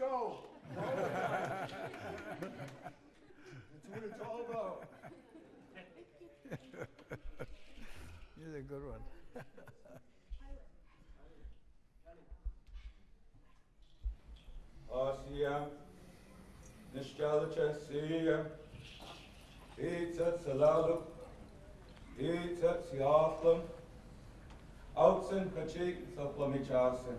show. That's what it's all about. He's a good one. Asia, Nishkalacha Sia, Pizza Salalu, Pizza Siathlam, Outsen Kachik Saplamichasen,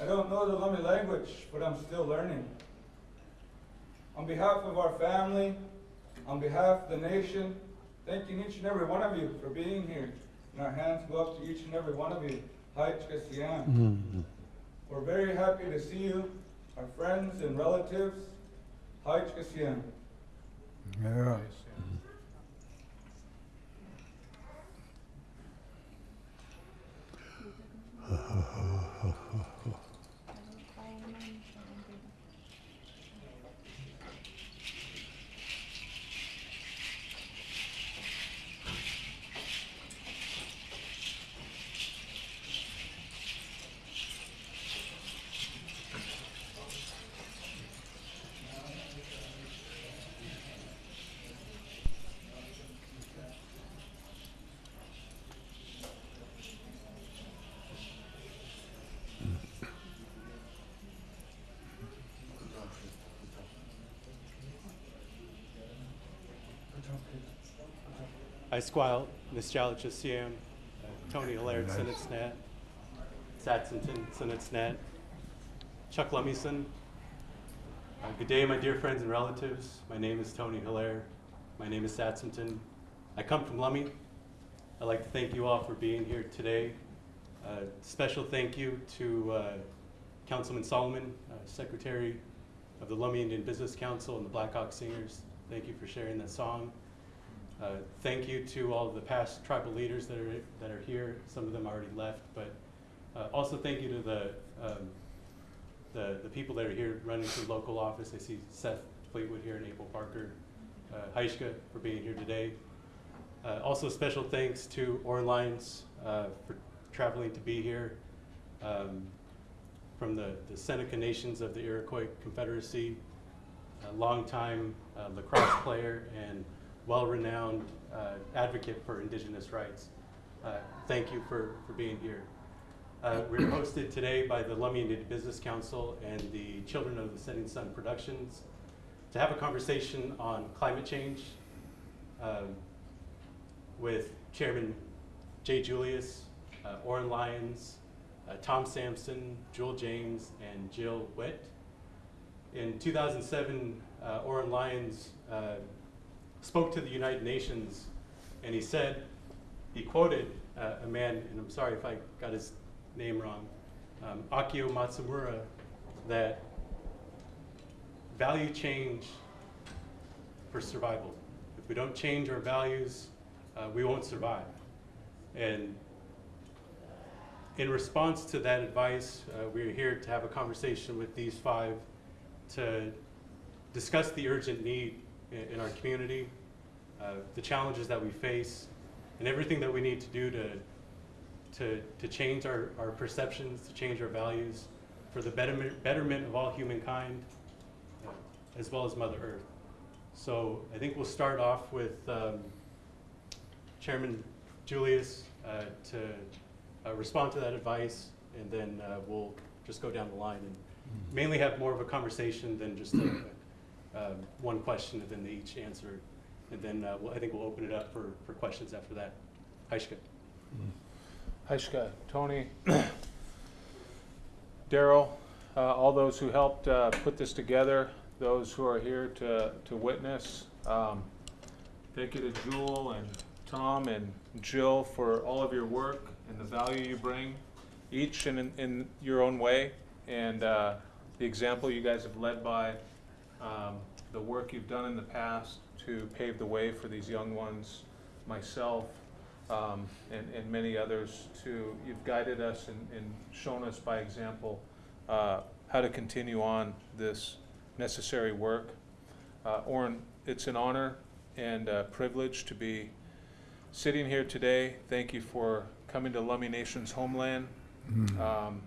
I don't know the Lummi language, but I'm still learning. On behalf of our family, on behalf of the nation, thanking each and every one of you for being here. And our hands go up to each and every one of you. Haichka Siam. Mm-hmm. We're very happy to see you, our friends and relatives. Hi, Siam. Yeah. I Squile, Nostalgia Siam, Tony Hillaire, Nice. Sinitsnet, Satsington, Sinitsnet, Chuck Lumison. Uh, good day, my dear friends and relatives. My name is Tony Hillaire. My name is Satsington. I come from Lummi. I'd like to thank you all for being here today. Uh, special thank you to uh, Councilman Solomon, uh, Secretary of the Lummi Indian Business Council and the Black Hawk Singers. Thank you for sharing that song. Uh, Thank you to all of the past tribal leaders that are, that are here. Some of them already left, but uh, also thank you to the, um, the, the people that are here running through local office. I see Seth Fleetwood here and April Parker, uh, Heishka for being here today. Uh, Also special thanks to Lyons uh, for traveling to be here. Um, From the, the Seneca Nations of the Iroquois Confederacy, a longtime uh, lacrosse player and well-renowned uh, advocate for indigenous rights. Uh, Thank you for, for being here. Uh, We're hosted today by the Lummi Indian Business Council and the Children of the Setting Sun Productions to have a conversation on climate change um, with Chairman Jay Julius, uh, Oren Lyons, uh, Tom Sampson, Jewel James, and Jill Witt. In 2007, uh, Oren Lyons uh, spoke to the United Nations, and he said, he quoted uh, a man, and I'm sorry if I got his name wrong, um, Akio Matsumura, that value change for survival. If we don't change our values, uh, we won't survive. And in response to that advice, uh, we're here to have a conversation with these five to discuss the urgent need in, in our community, uh, the challenges that we face, and everything that we need to do to, to, to change our, our perceptions, to change our values for the betterment, betterment of all humankind, uh, as well as Mother Earth. So I think we'll start off with um, Chairman Julius uh, to uh, respond to that advice, and then uh, we'll just go down the line and mainly have more of a conversation than just a, um, one question and then they each answer. And then uh, we'll, I think we'll open it up for, for questions after that. Aishka. Heishka, Tony, Daryl, uh, all those who helped uh, put this together, those who are here to, to witness. Um, Thank you to Jewel and Tom and Jill for all of your work and the value you bring. each in, in your own way, and uh, the example you guys have led by, um, the work you've done in the past to pave the way for these young ones, myself, um, and, and many others to, you've guided us and, and shown us by example uh, how to continue on this necessary work. Uh, Oren, it's an honor and a privilege to be sitting here today. Thank you for coming to Lummi Nation's homeland. Um,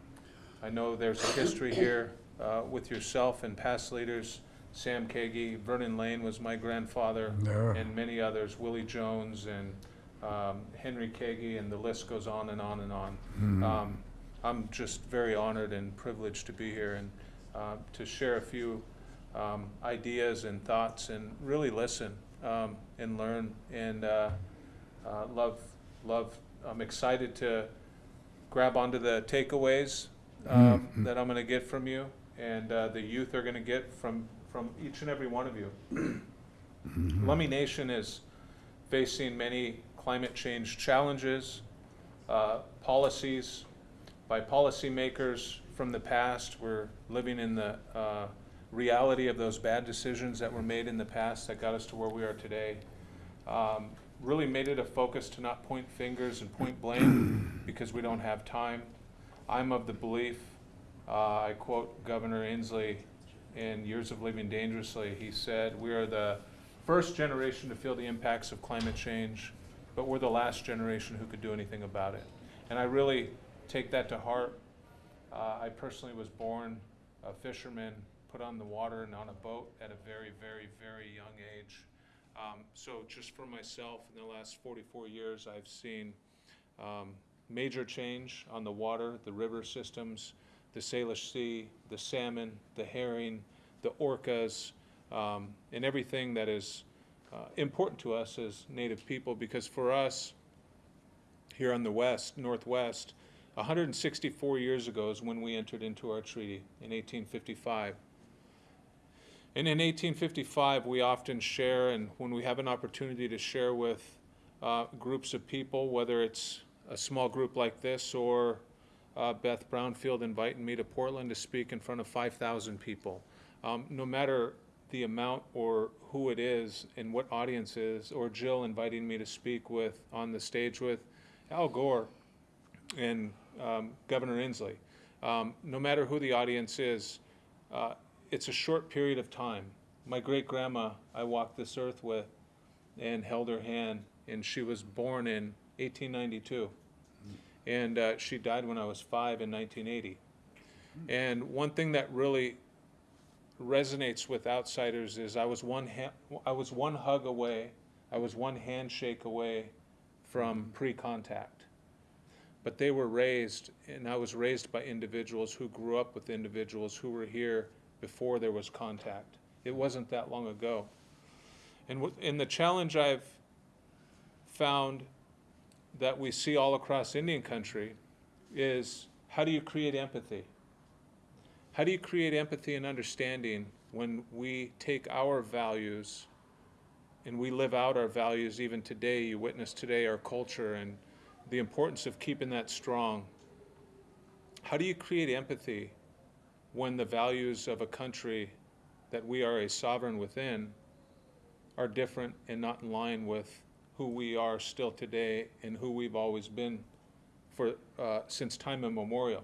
I know there's a history here uh, with yourself and past leaders. Sam Cagey, Vernon Lane was my grandfather, Yeah. and many others, Willie Jones and um, Henry Cagey, and the list goes on and on and on. Um, I'm just very honored and privileged to be here and uh, to share a few um, ideas and thoughts and really listen um, and learn and uh, uh, love, love. I'm excited to grab onto the takeaways um, that I'm going to get from you and uh, the youth are going to get from, from each and every one of you. Lummi Nation is facing many climate change challenges, uh, policies by policymakers from the past. We're living in the uh, reality of those bad decisions that were made in the past that got us to where we are today. Um, really made it a focus to not point fingers and point blame because we don't have time. I'm of the belief, uh, I quote Governor Inslee in Years of Living Dangerously. He said, We are the first generation to feel the impacts of climate change, but we're the last generation who could do anything about it. And I really take that to heart. Uh, I personally was born a fisherman, put on the water and on a boat at a very, very, very young age. Um, so just for myself, in the last 44 years, I've seen um, major change on the water, the river systems, the Salish Sea, the salmon, the herring, the orcas, um, and everything that is uh, important to us as Native people. Because for us, here on the west, northwest, 164 years ago is when we entered into our treaty in 1855. And in 1855, we often share, and when we have an opportunity to share with uh, groups of people, whether it's a small group like this or uh, Beth Brownfield inviting me to Portland to speak in front of 5,000 people. Um, no matter the amount or who it is and what audience is, or Jill inviting me to speak with on the stage with Al Gore and um, Governor Inslee. Um, no matter who the audience is, uh, it's a short period of time. My great grandma, I walked this earth with and held her hand, and she was born in 1892. And uh, she died when I was five in 1980. And one thing that really resonates with outsiders is I was one ha- I was one hug away, I was one handshake away from pre-contact. But they were raised, and I was raised by individuals who grew up with individuals who were here before there was contact. It wasn't that long ago. And, w- and the challenge I've found that we see all across Indian country is how do you create empathy? How do you create empathy and understanding when we take our values and we live out our values even today? You witness today our culture and the importance of keeping that strong. How do you create empathy when the values of a country that we are a sovereign within are different and not in line with who we are still today and who we've always been for uh, since time immemorial?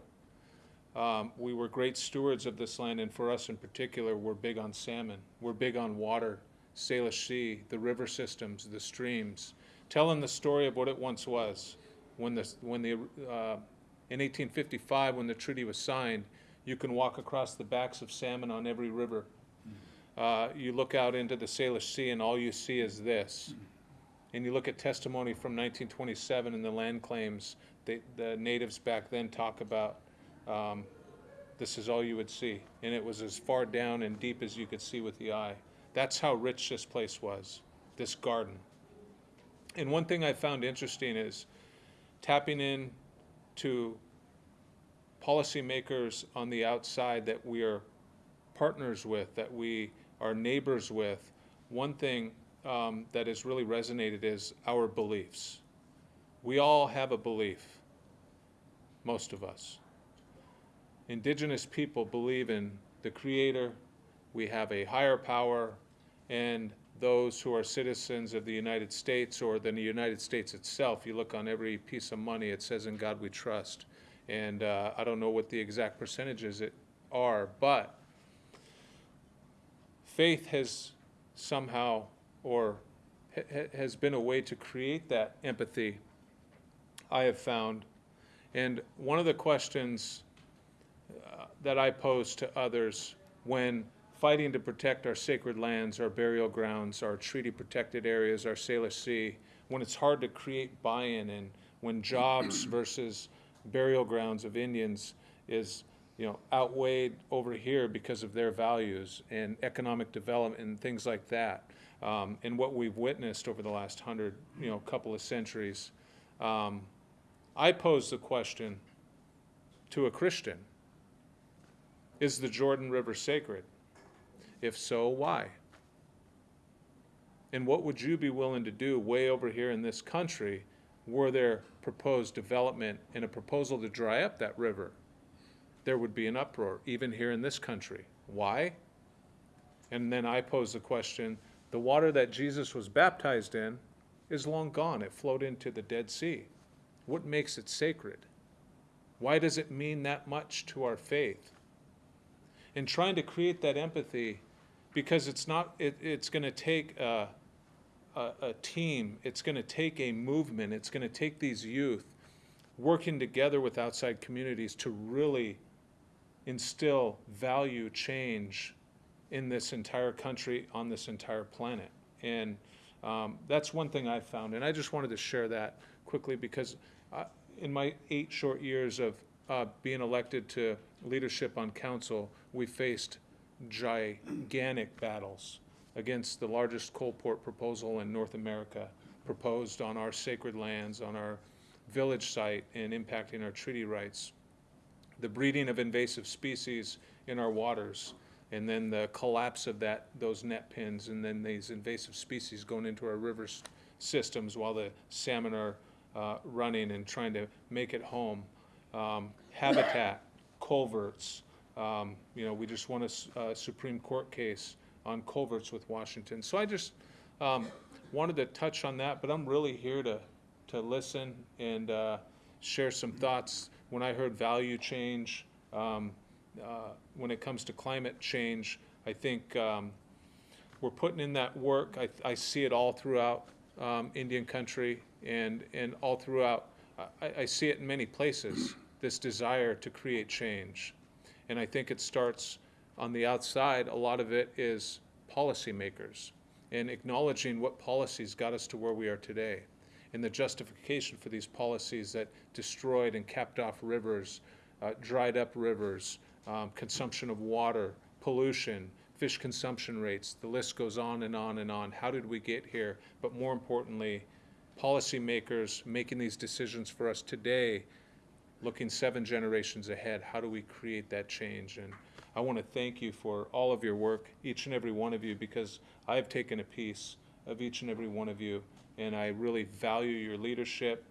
Um, we were great stewards of this land, and for us in particular, we're big on salmon. We're big on water, Salish Sea, the river systems, the streams, telling the story of what it once was. When the, when the, uh, in 1855, when the treaty was signed, you can walk across the backs of salmon on every river. Uh, you look out into the Salish Sea, and all you see is this. And you look at testimony from 1927 in the land claims, they, the natives back then talk about um, this is all you would see. And it was as far down and deep as you could see with the eye. That's how rich this place was, this garden. And one thing I found interesting is tapping in to policymakers on the outside that we are partners with, that we are neighbors with. One thing um, that has really resonated is our beliefs. We all have a belief most of us. Indigenous people believe in the Creator, we have a higher power, and those who are citizens of the United States or the United States itself, you look on every piece of money, it says, In God we trust. And uh, I don't know what the exact percentages it are, but faith has somehow or ha- ha- has been a way to create that empathy, I have found. And one of the questions uh, that I pose to others when fighting to protect our sacred lands, our burial grounds, our treaty protected areas, our Salish Sea, when it's hard to create buy in and when jobs versus burial grounds of Indians is you know outweighed over here because of their values and economic development and things like that um, and what we've witnessed over the last hundred you know couple of centuries um, i pose the question to a christian is the jordan river sacred if so why and what would you be willing to do way over here in this country were there proposed development and a proposal to dry up that river there would be an uproar, even here in this country. Why? And then I pose the question the water that Jesus was baptized in is long gone. It flowed into the Dead Sea. What makes it sacred? Why does it mean that much to our faith? In trying to create that empathy, because it's not, it, it's going to take a, a, a team, it's going to take a movement, it's going to take these youth working together with outside communities to really instill value change in this entire country, on this entire planet. And um, that's one thing I've found. And I just wanted to share that quickly because uh, in my eight short years of uh, being elected to leadership on council, we faced gigantic battles against the largest coal port proposal in North America, proposed on our sacred lands, on our village site, and impacting our treaty rights the breeding of invasive species in our waters, and then the collapse of that, those net pens, and then these invasive species going into our river s- systems while the salmon are uh, running and trying to make it home. Um, Habitat, culverts, um, you know, we just won a Supreme Court case on culverts with Washington. So I just um, wanted to touch on that, but I'm really here to, to listen and uh, share some thoughts. When I heard value change, um, uh, when it comes to climate change, I think um, we're putting in that work. I, I see it all throughout um, Indian country and, and all throughout. I, I see it in many places, this desire to create change. And I think it starts on the outside. A lot of it is policymakers and acknowledging what policies got us to where we are today and the justification for these policies that destroyed and capped off rivers, uh, dried up rivers, um, consumption of water, pollution, fish consumption rates. The list goes on and on and on. How did we get here? But more importantly, policymakers making these decisions for us today, looking seven generations ahead. How do we create that change? And I want to thank you for all of your work, each and every one of you, because I've taken a piece of each and every one of you, and I really value your leadership,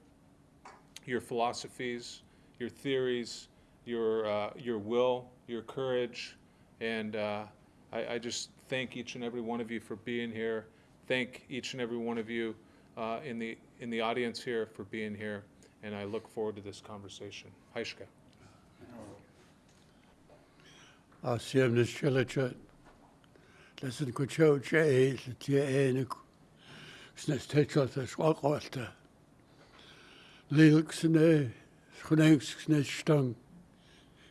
your philosophies, your theories, your uh, your will, your courage, and uh, I, I just thank each and every one of you for being here. Thank each and every one of you uh, in the in the audience here for being here, and I look forward to this conversation. Haishka. Asiam na shilachat. Listen ko chow che le tia e na snes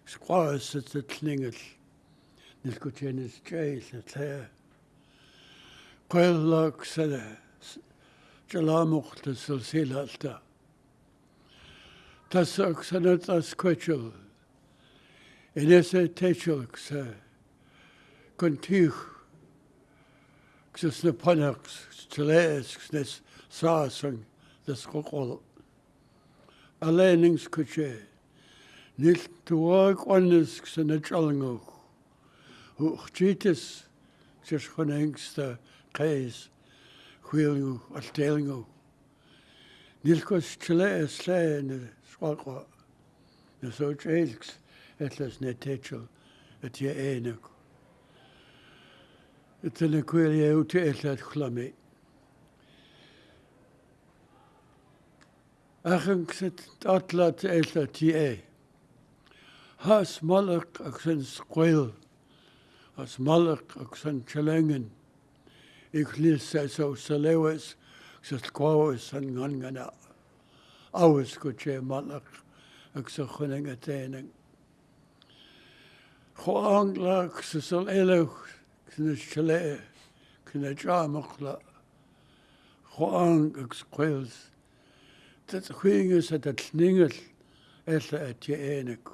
skrøjsetetlinget, det skulle tjenes tjæse til. Kvællok sæde, jalamukte silsilalta. Tässä oksanet askvetjul, enese tejulkse, kun tyh, kses ne panaks, tlæs, kses sasang, des kokol. Alænings kutjæs. нил туаг оннес ксенэчалнгох ухчитис сэшхонэнгста кайс хуйлгу алтэлгу нилкос члээс лэн суулго нэсоч элкс этлэс нэтэчл эт я энэг этэнэ куэлэ үтэ элэт хламэ ахэнксэт атлат элэ ти э Has malak ag sin squil, as malak ag sin chilengen. Ik lis så o så sa squawes gangene, gangana. Awes go che malak ag sa chuning a taining. Cho angla ag sa sal elewch, sin is chile, sin a jamachla. Cho ang ag at at sningel, ella at je enig.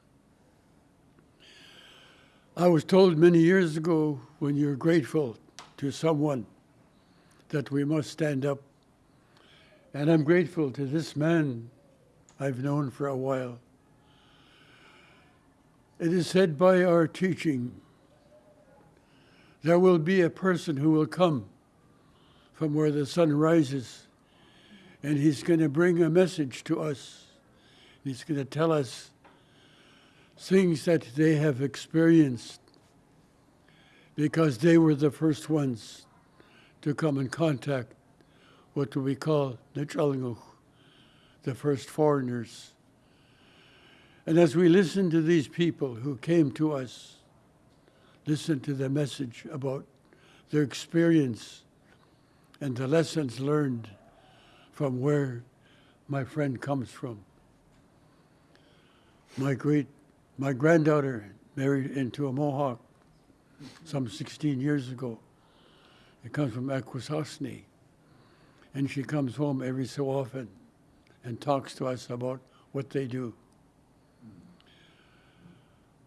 I was told many years ago when you're grateful to someone that we must stand up. And I'm grateful to this man I've known for a while. It is said by our teaching there will be a person who will come from where the sun rises, and he's going to bring a message to us. He's going to tell us things that they have experienced because they were the first ones to come in contact what do we call Nichalanguch, the first foreigners. And as we listen to these people who came to us, listen to the message about their experience and the lessons learned from where my friend comes from. My great, my granddaughter married into a Mohawk some 16 years ago. It comes from Akwesasne. And she comes home every so often and talks to us about what they do.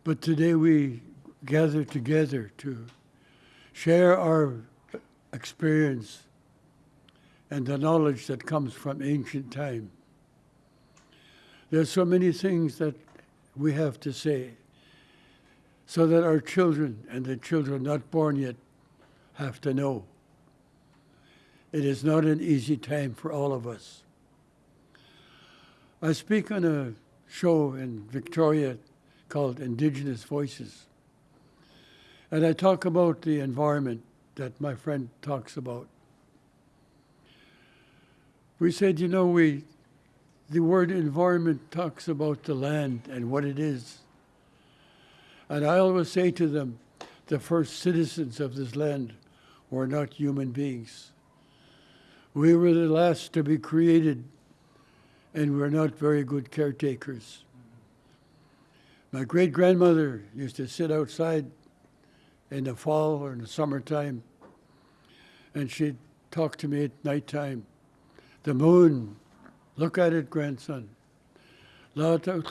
But today we gather together to share our experience and the knowledge that comes from ancient time. There's so many things that we have to say so that our children and the children not born yet have to know. It is not an easy time for all of us. I speak on a show in Victoria called Indigenous Voices. And I talk about the environment that my friend talks about. We said, you know, we, the word environment talks about the land and what it is. And I always say to them, the first citizens of this land were not human beings. We were the last to be created, and we're not very good caretakers. My great grandmother used to sit outside in the fall or in the summertime, and she'd talk to me at nighttime. The moon, look at it, grandson. The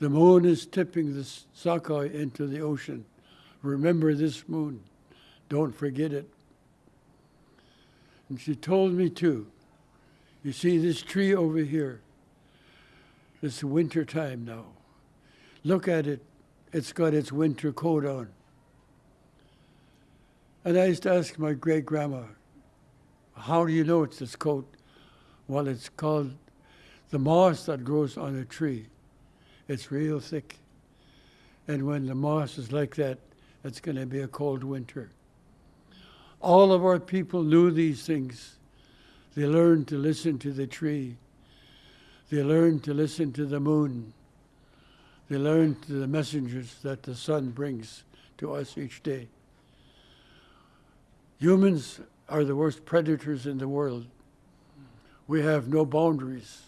moon is tipping the Sakai into the ocean. Remember this moon. Don't forget it. And she told me too. You see this tree over here? It's winter time now. Look at it. It's got its winter coat on. And I used to ask my great grandma, how do you know it's this coat? Well, it's called the moss that grows on a tree. It's real thick. And when the moss is like that, it's going to be a cold winter. All of our people knew these things. They learned to listen to the tree. They learned to listen to the moon. They learned to the messengers that the sun brings to us each day. Humans are the worst predators in the world. We have no boundaries.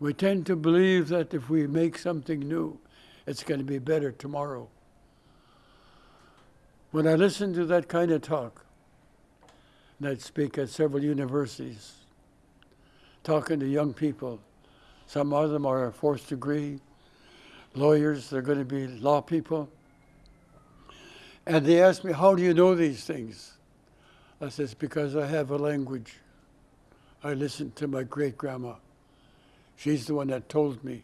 We tend to believe that if we make something new, it's going to be better tomorrow. When I listen to that kind of talk, and I'd speak at several universities, talking to young people, some of them are fourth degree, lawyers, they're going to be law people. And they ask me, How do you know these things? I says, Because I have a language. I listened to my great grandma. She's the one that told me.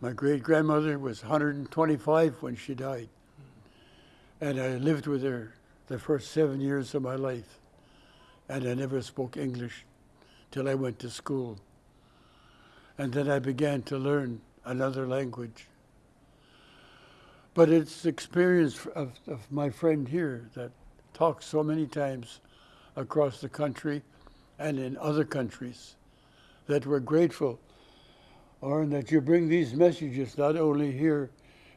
My great grandmother was 125 when she died. And I lived with her the first seven years of my life. And I never spoke English till I went to school. And then I began to learn another language. But it's the experience of, of my friend here that talks so many times across the country and in other countries that we're grateful, or that you bring these messages not only here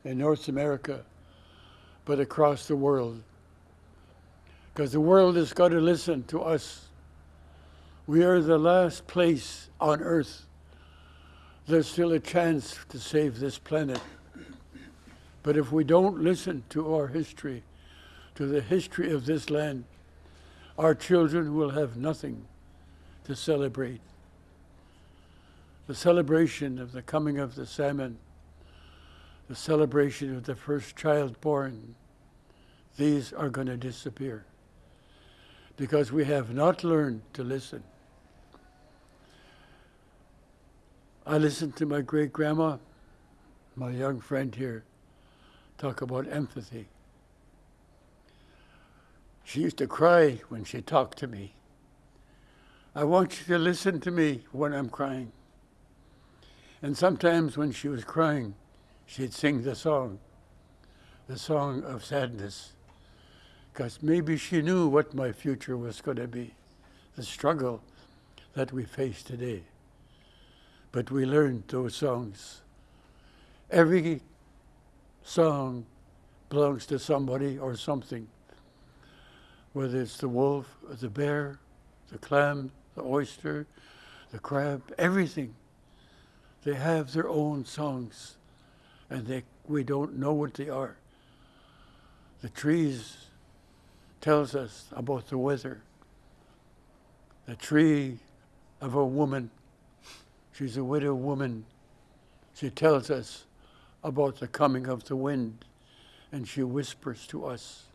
in North America, but across the world. Because the world has got to listen to us. We are the last place on earth. There's still a chance to save this planet. But if we don't listen to our history, to the history of this land, our children will have nothing to celebrate. The celebration of the coming of the salmon, the celebration of the first child born, these are going to disappear because we have not learned to listen. I listened to my great grandma, my young friend here, talk about empathy. She used to cry when she talked to me. I want you to listen to me when I'm crying. And sometimes when she was crying, she'd sing the song, the song of sadness, because maybe she knew what my future was going to be, the struggle that we face today. But we learned those songs. Every song belongs to somebody or something, whether it's the wolf, the bear, the clam, the oyster, the crab, everything. They have their own songs, and they, we don't know what they are. The trees tells us about the weather. The tree of a woman, she's a widow woman. She tells us about the coming of the wind, and she whispers to us.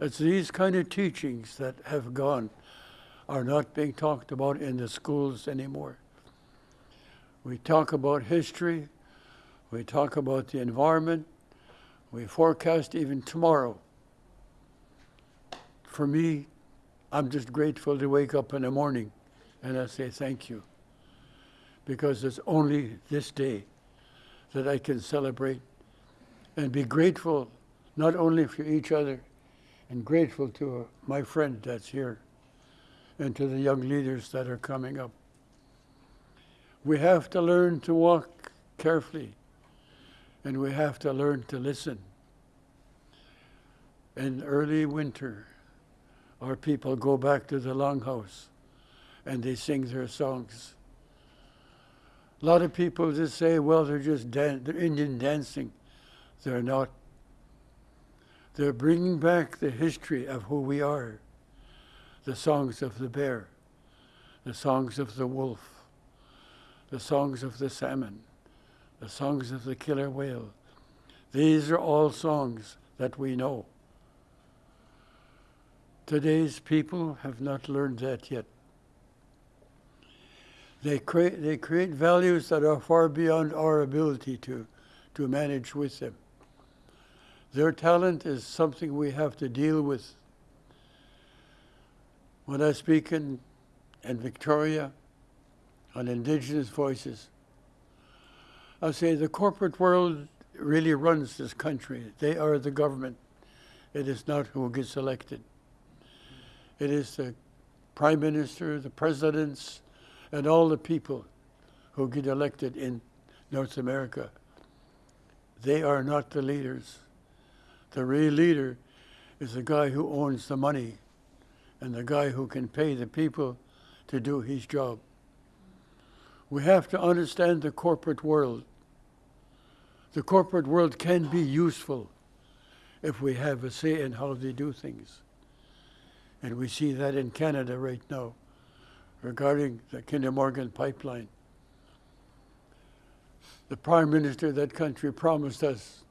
It's these kind of teachings that have gone are not being talked about in the schools anymore. We talk about history, we talk about the environment, we forecast even tomorrow. For me, I'm just grateful to wake up in the morning and I say thank you. Because it's only this day that I can celebrate and be grateful not only for each other and grateful to my friend that's here and to the young leaders that are coming up. We have to learn to walk carefully and we have to learn to listen. In early winter, our people go back to the longhouse and they sing their songs. A lot of people just say, well, they're just dan- they're Indian dancing. They're not. They're bringing back the history of who we are the songs of the bear, the songs of the wolf, the songs of the salmon, the songs of the killer whale. These are all songs that we know. Today's people have not learned that yet. They create, they create values that are far beyond our ability to, to manage with them. Their talent is something we have to deal with. When I speak in, in Victoria on Indigenous voices, I say the corporate world really runs this country. They are the government. It is not who gets elected. It is the prime minister, the presidents, and all the people who get elected in North America. They are not the leaders. The real leader is the guy who owns the money and the guy who can pay the people to do his job. We have to understand the corporate world. The corporate world can be useful if we have a say in how they do things. And we see that in Canada right now regarding the Kinder Morgan pipeline. the prime minister of that country promised us,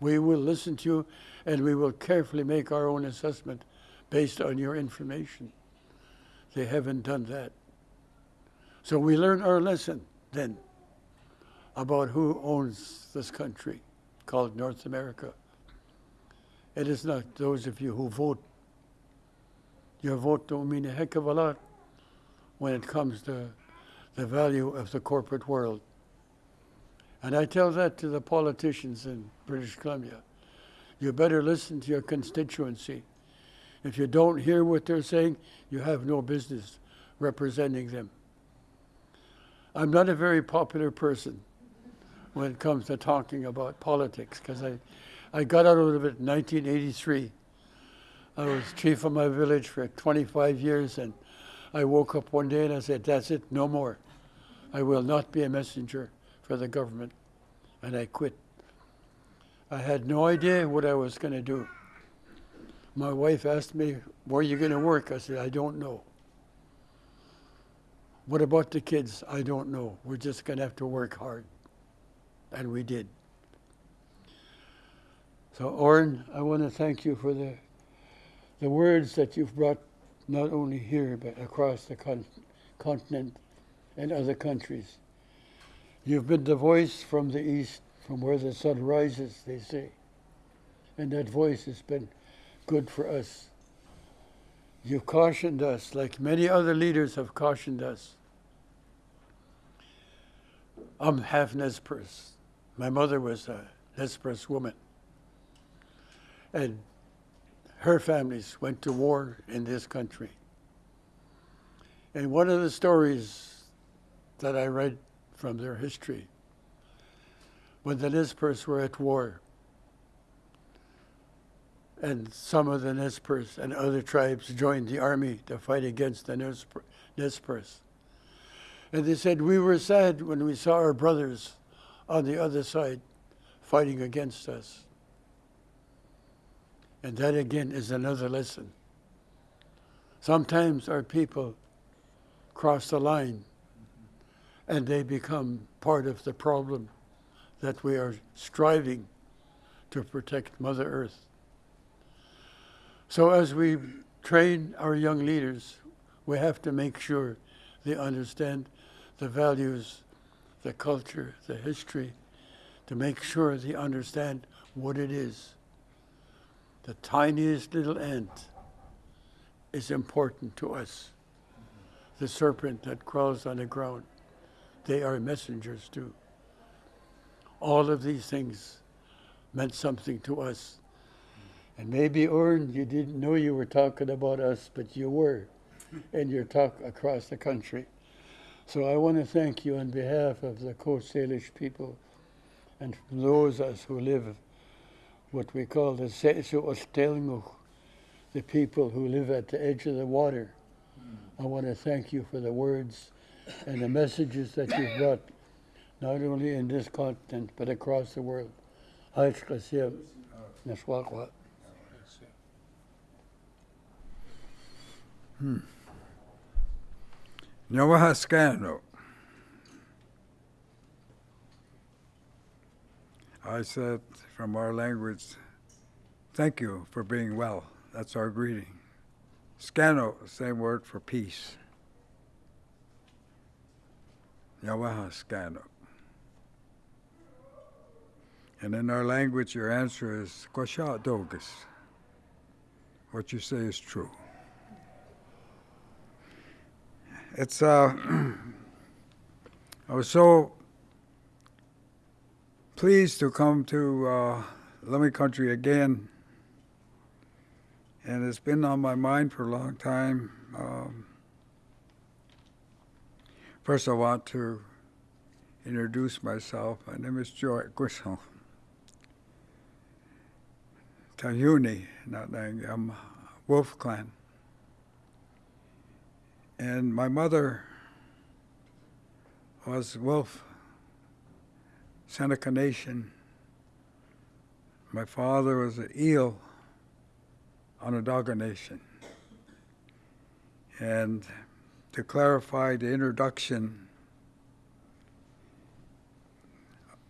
we will listen to you and we will carefully make our own assessment based on your information. They haven't done that. So we learn our lesson then about who owns this country called North America. It is not those of you who vote. Your vote don't mean a heck of a lot when it comes to the value of the corporate world. And I tell that to the politicians in British Columbia. You better listen to your constituency. If you don't hear what they're saying, you have no business representing them. I'm not a very popular person when it comes to talking about politics because I, I got out of it in 1983. I was chief of my village for 25 years and I woke up one day and I said, That's it, no more. I will not be a messenger for the government. And I quit. I had no idea what I was going to do. My wife asked me, Where are you going to work? I said, I don't know. What about the kids? I don't know. We're just going to have to work hard. And we did. So, Oren, I want to thank you for the, the words that you've brought not only here, but across the con- continent and other countries. You've been the voice from the east, from where the sun rises, they say. And that voice has been good for us. You've cautioned us, like many other leaders have cautioned us. I'm half Nez. My mother was a Nez woman. And her families went to war in this country. And one of the stories that I read from their history, when the Nez Perce were at war, and some of the Nez Perce and other tribes joined the army to fight against the Nez Per- And they said, We were sad when we saw our brothers on the other side fighting against us. And that again is another lesson. Sometimes our people cross the line and they become part of the problem that we are striving to protect Mother Earth. So, as we train our young leaders, we have to make sure they understand the values, the culture, the history, to make sure they understand what it is. The tiniest little ant is important to us. The serpent that crawls on the ground, they are messengers too. All of these things meant something to us. And maybe, Oren, you didn't know you were talking about us, but you were in your talk across the country. So I want to thank you on behalf of the Coast Salish people and those of us who live what we call the Sesu Ostelnguch, the people who live at the edge of the water. I want to thank you for the words and the messages that you've brought, not only in this continent, but across the world. Nashwaqwa. Hmm. I said from our language, thank you for being well. That's our greeting. Scano, same word for peace. Nyawahaskano. And in our language, your answer is Kosha Dogus. What you say is true. It's uh, I was so pleased to come to uh, Lummi Country again, and it's been on my mind for a long time. Um, first, I want to introduce myself. My name is Joy Grisel. Tahuni, not Nang, I'm Wolf Clan. And my mother was Wolf, Seneca Nation. My father was an eel, Onondaga Nation. And to clarify the introduction,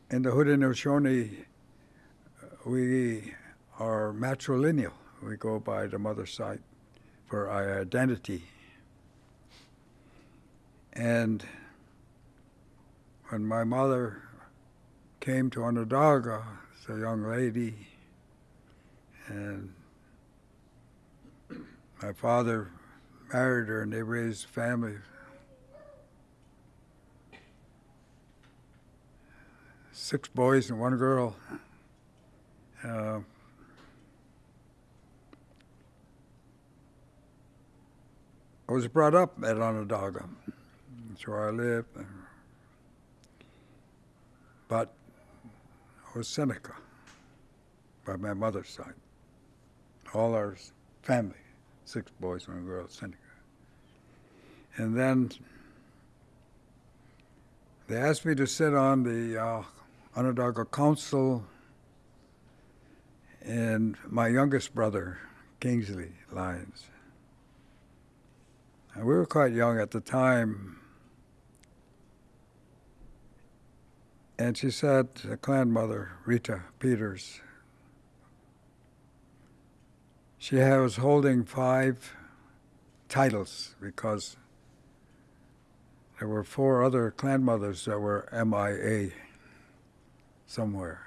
in the Haudenosaunee, we are matrilineal. We go by the mother side for our identity. And when my mother came to Onondaga as a young lady, and my father married her and they raised a family. Six boys and one girl. Uh, I was brought up at Onondaga. That's where I lived. But was Seneca by my mother's side. All our family, six boys and a girl, Seneca. And then they asked me to sit on the uh, Onondaga Council, and my youngest brother, Kingsley Lyons. And we were quite young at the time. And she said, the clan mother, Rita Peters, she was holding five titles because there were four other clan mothers that were MIA somewhere.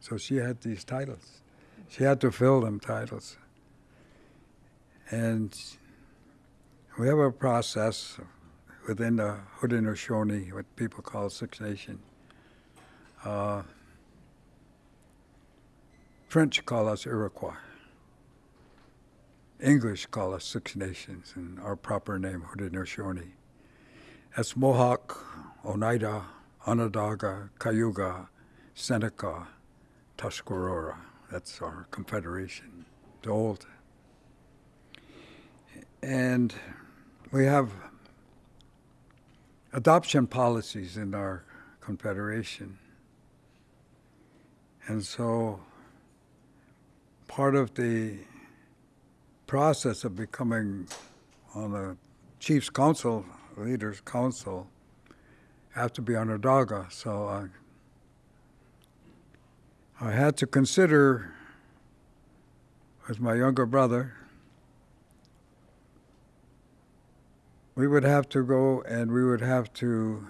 So she had these titles. She had to fill them titles. And we have a process within the Haudenosaunee, what people call Six Nation. Uh, French call us Iroquois. English call us Six Nations, and our proper name, Haudenosaunee. That's Mohawk, Oneida, Onondaga, Cayuga, Seneca, Tuscarora. That's our confederation, the old. And we have adoption policies in our confederation. And so part of the process of becoming on the Chiefs Council, Leaders Council, have to be Onondaga. So I, I had to consider, as my younger brother, we would have to go and we would have to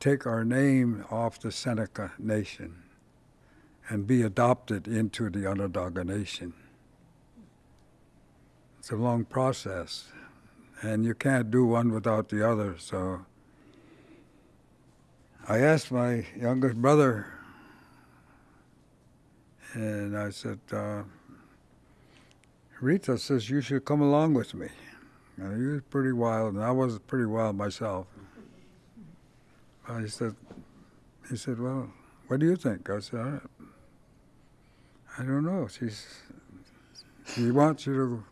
take our name off the Seneca Nation and be adopted into the Onondaga Nation. It's a long process, and you can't do one without the other. So I asked my youngest brother, and I said, uh, Rita says you should come along with me. And he was pretty wild, and I was pretty wild myself. I said, he said, well, what do you think? I said, I, don't know. She's, she wants you to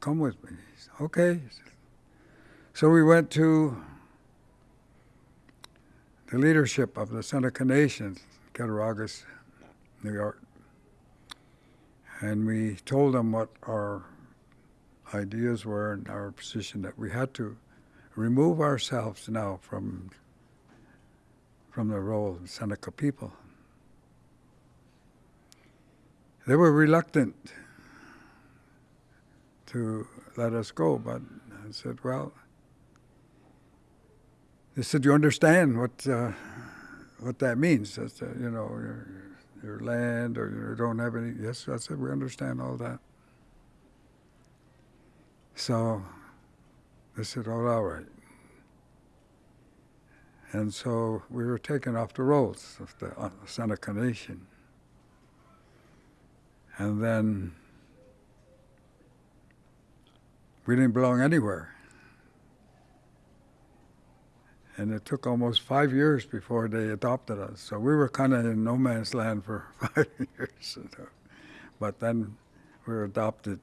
come with me. Said, okay. So we went to the leadership of the Seneca Nation, Cattaraugus, New York, and we told them what our ideas were and our position that we had to remove ourselves now from from the role of Seneca people. They were reluctant to let us go, but I said, well, they said, you understand what uh, what that means? That, uh, you know, your, your land or you don't have any. Yes, I said, we understand all that. So they said, oh, all right. And so we were taken off the rolls of the Seneca Nation. And then we didn't belong anywhere. And it took almost five years before they adopted us. So we were kind of in no man's land for five years. You know. But then we were adopted.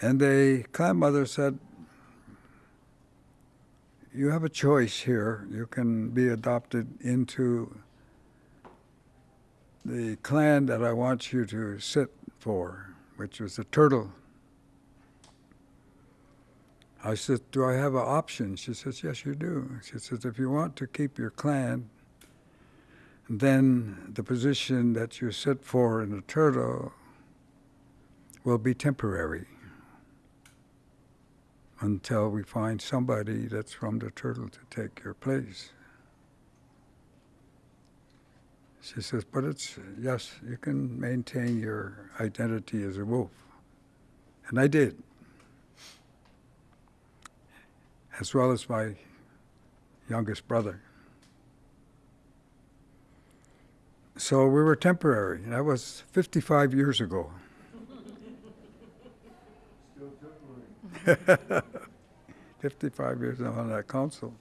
And the mother said, You have a choice here. You can be adopted into the clan that I want you to sit for, which was the turtle. I said, Do I have an option? She says, Yes, you do. She says, If you want to keep your clan then the position that you sit for in the turtle will be temporary until we find somebody that's from the turtle to take your place. She says, but it's, yes, you can maintain your identity as a wolf. And I did. As well as my youngest brother. So we were temporary. That was 55 years ago. Still temporary. 55 years on that council.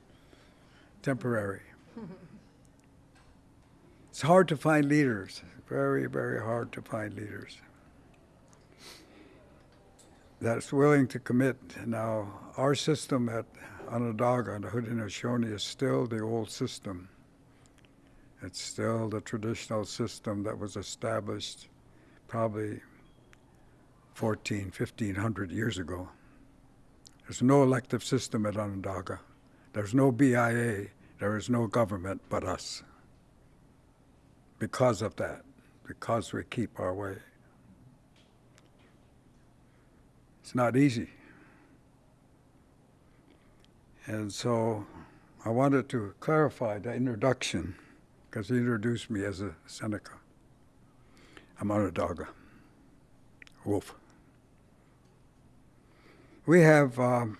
Temporary. It's hard to find leaders. Very, very hard to find leaders. That's willing to commit. Now, our system at Onondaga and Haudenosaunee is still the old system. It's still the traditional system that was established probably 14, 1500 years ago. There's no elective system at Onondaga. There's no BIA. There is no government but us. Because of that, because we keep our way. It's not easy. And so I wanted to clarify the introduction because he introduced me as a Seneca. I'm Onondaga, wolf. We have um,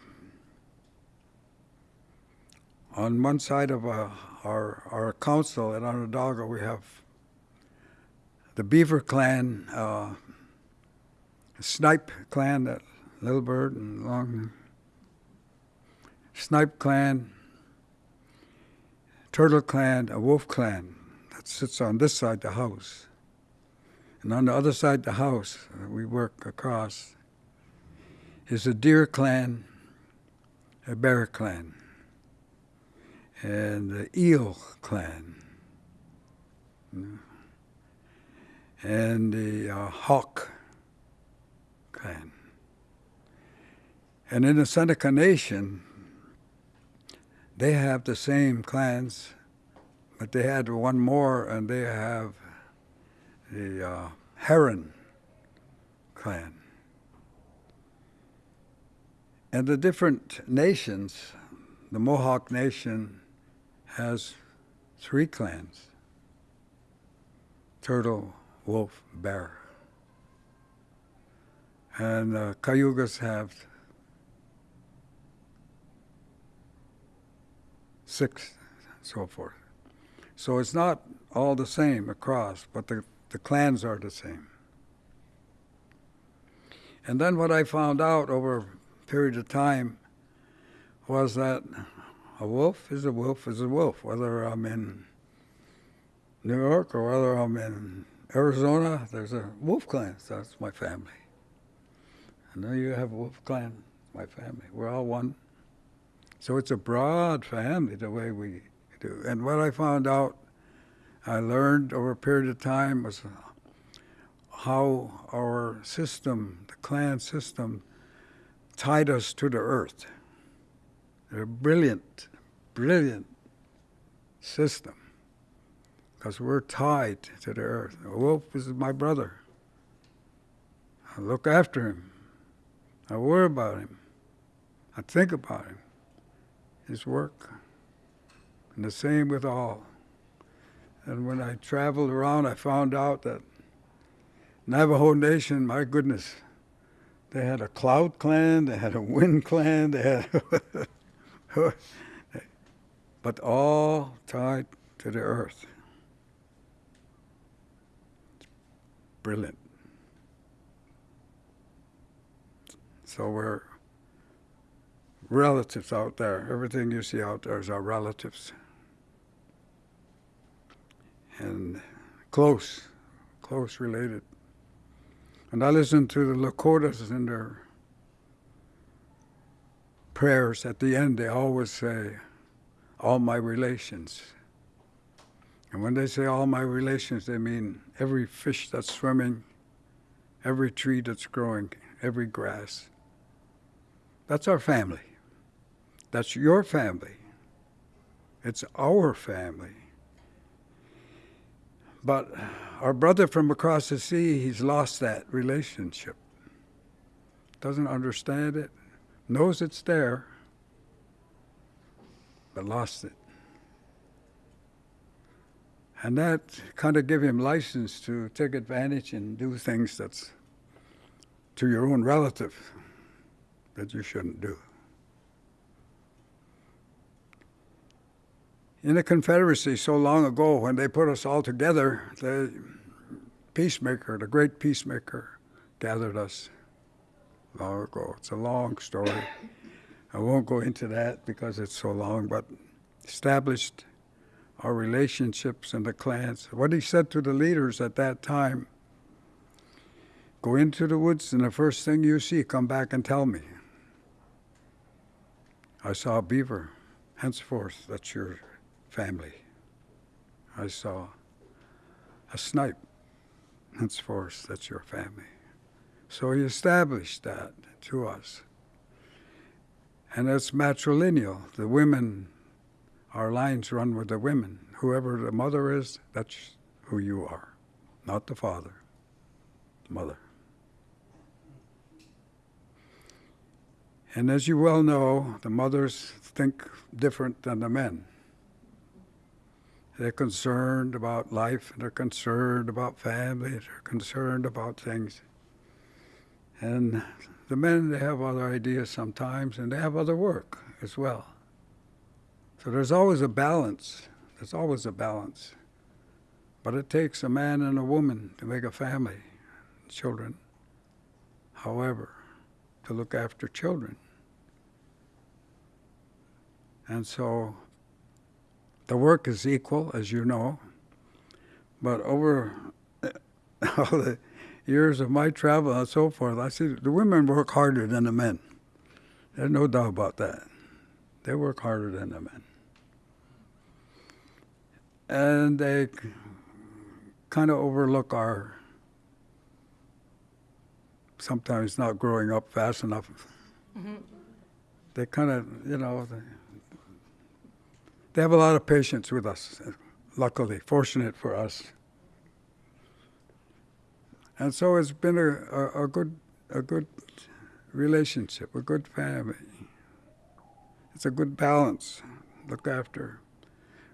on one side of uh, our our council at Onondaga, we have the Beaver Clan, uh, Snipe Clan, that Little Bird and Long Snipe Clan, Turtle Clan, a Wolf Clan that sits on this side the house. And on the other side the house, we work across, is a Deer Clan, a Bear Clan, and the Eel Clan, and the uh, Hawk Clan. And in the Seneca Nation, they have the same clans, but they had one more, and they have the uh, Heron clan. And the different nations, the Mohawk Nation has three clans turtle, wolf, bear. And uh, Cayugas have six, so forth. So it's not all the same across, but the, the clans are the same. And then what I found out over a period of time was that a wolf is a wolf is a wolf, whether I'm in New York or whether I'm in Arizona, there's a wolf clan, so that's my family. I know you have a wolf clan, my family. We're all one. So it's a broad family the way we do. And what I found out, I learned over a period of time was how our system, the clan system, tied us to the earth. They're a brilliant, brilliant system because we're tied to the earth. A wolf is my brother. I look after him. I worry about him. I think about him his work. And the same with all. And when I traveled around, I found out that Navajo Nation, my goodness, they had a cloud clan, they had a wind clan, they had, but all tied to the earth. Brilliant. So we're relatives out there. Everything you see out there is our relatives. And close, close related. And I listen to the Lakotas in their prayers at the end, they always say, all my relations. And when they say all my relations, they mean every fish that's swimming, every tree that's growing, every grass. That's our family. That's your family. It's our family. But our brother from across the sea, he's lost that relationship. Doesn't understand it, knows it's there, but lost it. And that kind of give him license to take advantage and do things that's to your own relative that you shouldn't do. In the Confederacy, so long ago, when they put us all together, the peacemaker, the great peacemaker, gathered us long ago. It's a long story. I won't go into that because it's so long, but established our relationships and the clans. What he said to the leaders at that time go into the woods, and the first thing you see, come back and tell me. I saw a beaver. Henceforth, that's your family. I saw a snipe. Henceforth, that's your family. So he established that to us. And that's matrilineal. The women, our lines run with the women. Whoever the mother is, that's who you are, not the father, the mother. And as you well know, the mothers think different than the men. They're concerned about life, they're concerned about family, they're concerned about things. And the men, they have other ideas sometimes, and they have other work as well. So there's always a balance. There's always a balance. But it takes a man and a woman to make a family, children. However, to look after children. And so the work is equal, as you know. But over all the years of my travel and so forth, I see the women work harder than the men. There's no doubt about that. They work harder than the men. And they kind of overlook our sometimes not growing up fast enough. Mm-hmm. They kind of, you know, they, they have a lot of patience with us, luckily, fortunate for us. And so it's been a, a, a good a good relationship, a good family. It's a good balance. Look after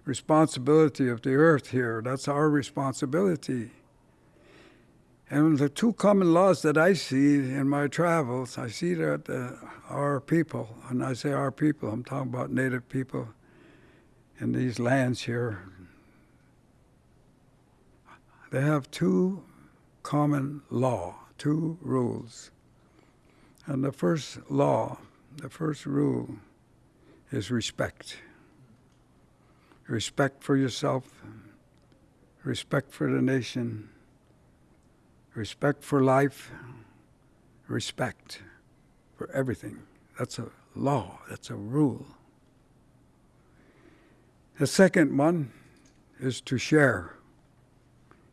responsibility of the earth here. That's our responsibility. And the two common laws that I see in my travels, I see that uh, our people, and I say our people, I'm talking about native people in these lands here, they have two common law, two rules. And the first law, the first rule is respect. Respect for yourself, respect for the nation, respect for life, respect for everything. That's a law, that's a rule. The second one is to share.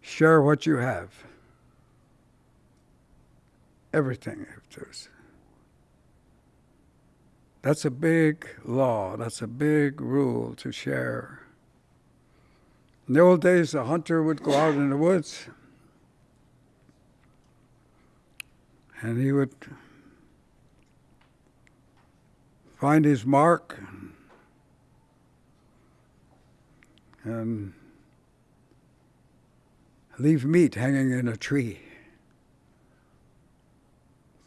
Share what you have everything if there's that's a big law. That's a big rule to share. In the old days the hunter would go out in the woods and he would find his mark and leave meat hanging in a tree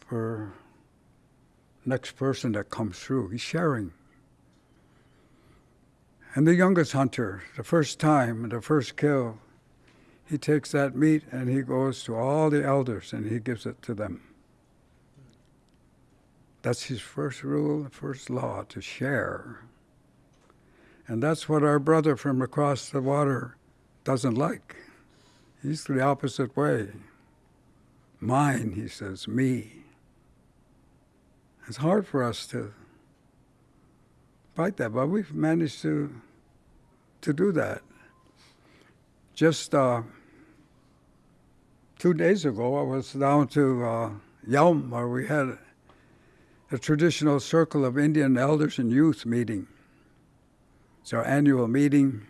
for next person that comes through. He's sharing. And the youngest hunter, the first time, the first kill, he takes that meat and he goes to all the elders and he gives it to them. That's his first rule, first law, to share. And that's what our brother from across the water doesn't like. He's the opposite way. Mine, he says, me. It's hard for us to fight that, but we've managed to to do that. Just uh, two days ago, I was down to uh, Yelm, where we had a traditional circle of Indian elders and youth meeting. It's our annual meeting,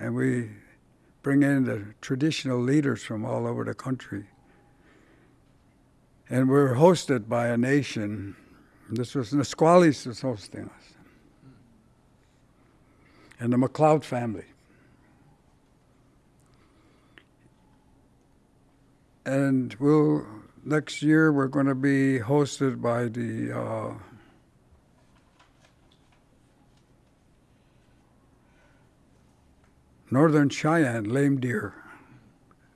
and we bring in the traditional leaders from all over the country. And we're hosted by a nation. This was Nisquallis was hosting us, and the McCloud family. And we'll next year we're going to be hosted by the uh, Northern Cheyenne Lame Deer.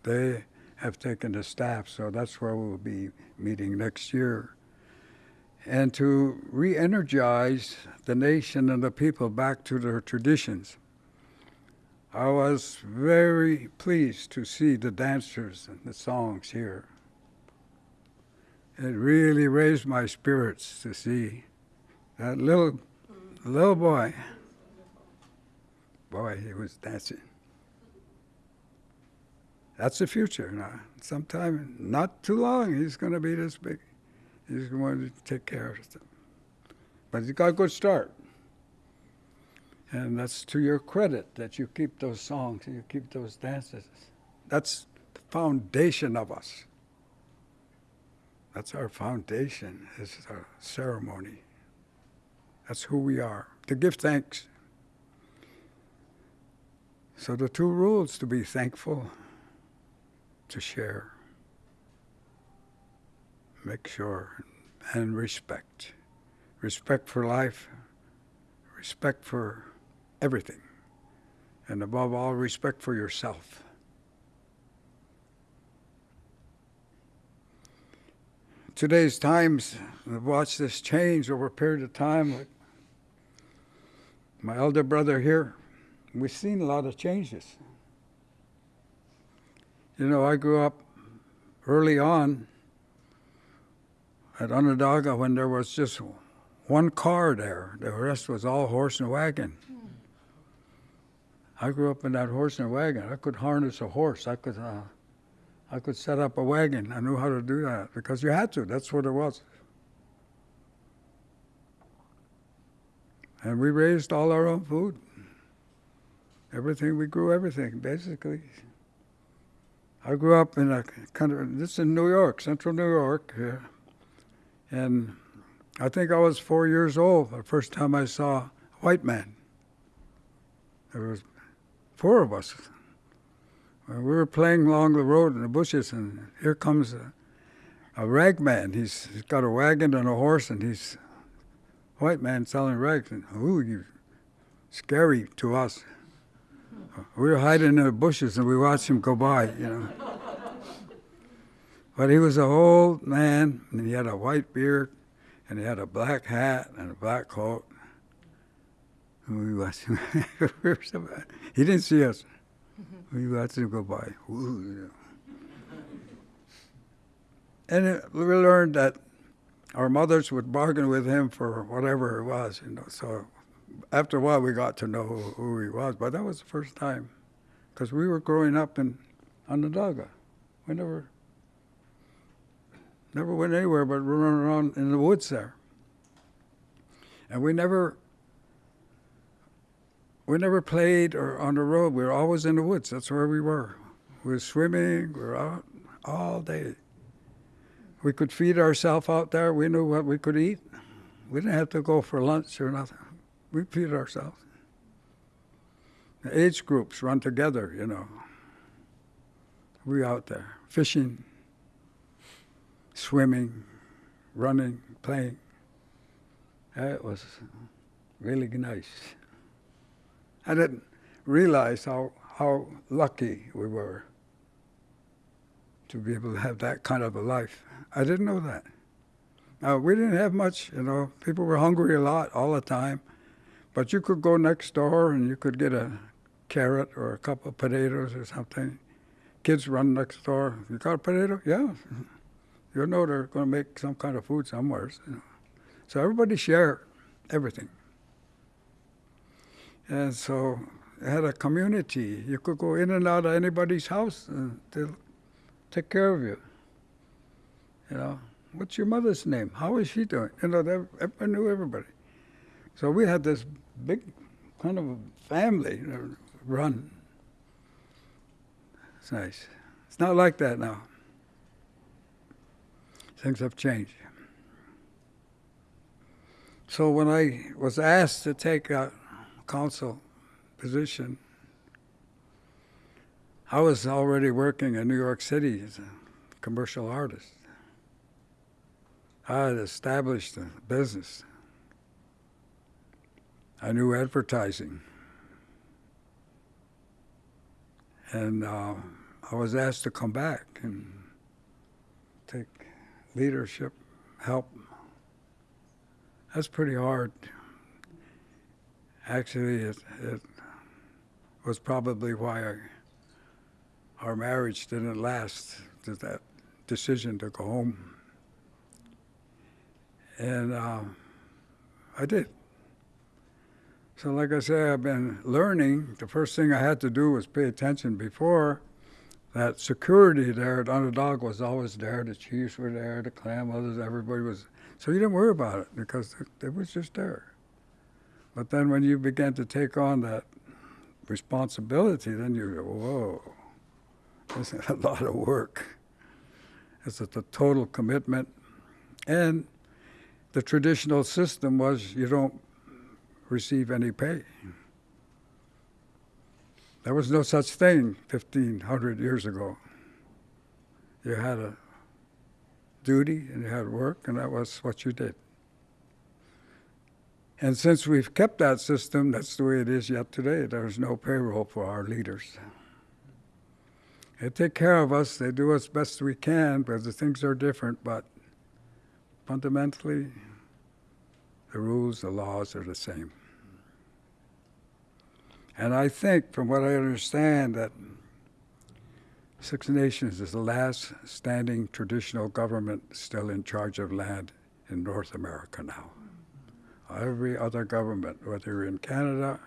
They have taken the staff, so that's where we'll be meeting next year. And to re energize the nation and the people back to their traditions. I was very pleased to see the dancers and the songs here. It really raised my spirits to see that little little boy. Boy, he was dancing. That's the future now. Sometime, not too long, he's going to be this big. He's going to take care of them. But he's got a good start. And that's to your credit that you keep those songs, and you keep those dances. That's the foundation of us. That's our foundation, is our ceremony. That's who we are. To give thanks. So the two rules to be thankful, to share, make sure, and respect. Respect for life, respect for everything, and above all, respect for yourself. Today's times, I've watched this change over a period of time. My elder brother here, we've seen a lot of changes. You know, I grew up early on at Onondaga when there was just one car there. The rest was all horse and wagon. I grew up in that horse and wagon. I could harness a horse. I could, uh, I could set up a wagon. I knew how to do that because you had to. That's what it was. And we raised all our own food. Everything we grew, everything basically. I grew up in a of this is in New York, Central New York, and I think I was four years old the first time I saw a white man. There was four of us. We were playing along the road in the bushes, and here comes a, a rag man. He's, he's got a wagon and a horse, and he's a white man selling rags. And ooh, you scary to us. We were hiding in the bushes, and we watched him go by. You know. But he was an old man, and he had a white beard, and he had a black hat and a black coat. And we watched him. we were so bad. He didn't see us. Mm-hmm. We watched him go by. Ooh, you know. And it, we learned that our mothers would bargain with him for whatever it was, you know. So after a while, we got to know who, who he was. But that was the first time, because we were growing up in Onondaga. We never, never went anywhere but running around in the woods there. And we never, we never played or on the road. We were always in the woods. That's where we were. We were swimming. We were out all day. We could feed ourselves out there. We knew what we could eat. We didn't have to go for lunch or nothing. We feed ourselves. The age groups run together, you know. We out there fishing, swimming, running, playing. That was really nice. I didn't realize how, how lucky we were to be able to have that kind of a life. I didn't know that. Now, we didn't have much, you know, people were hungry a lot all the time, but you could go next door and you could get a carrot or a couple of potatoes or something. Kids run next door. You got a potato? Yeah. You know they're going to make some kind of food somewhere. You know. So everybody shared everything. And so it had a community. You could go in and out of anybody's house and they'll take care of you. You know, what's your mother's name? How is she doing? You know, everybody knew everybody. So we had this big kind of a family uh, run. It's nice. It's not like that now. Things have changed. So when I was asked to take a council position, I was already working in New York City as a commercial artist. I had established a business. I knew advertising. And uh, I was asked to come back and take leadership, help. That's pretty hard. Actually, it, it was probably why I, our marriage didn't last, that decision to go home. And uh, I did. So, like I say, I've been learning. The first thing I had to do was pay attention before that security there at Onondaga was always there. The chiefs were there, the clan mothers, everybody was. So you didn't worry about it because it, was just there. But then when you began to take on that responsibility, then you go, whoa, this is a lot of work. It's a total commitment. And the traditional system was you don't receive any pay. There was no such thing 1,500 years ago. You had a duty and you had work, and that was what you did. And since we've kept that system, that's the way it is yet today. There's no payroll for our leaders. They take care of us, they do as best we can, because the things are different, but fundamentally, the rules, the laws are the same. And I think, from what I understand, that Six Nations is the last standing traditional government still in charge of land in North America now. Every other government, whether in Canada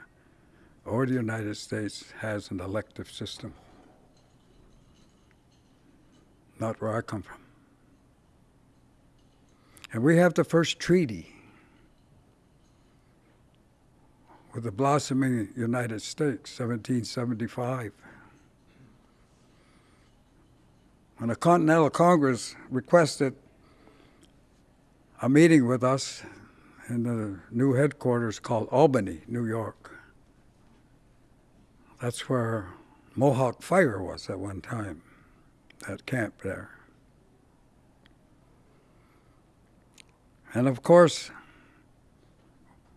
or the United States, has an elective system. Not where I come from. And we have the first treaty with the blossoming United States, 1775. When the Continental Congress requested a meeting with us in the new headquarters called Albany, New York. That's where Mohawk Fire was at one time, that camp there. And of course,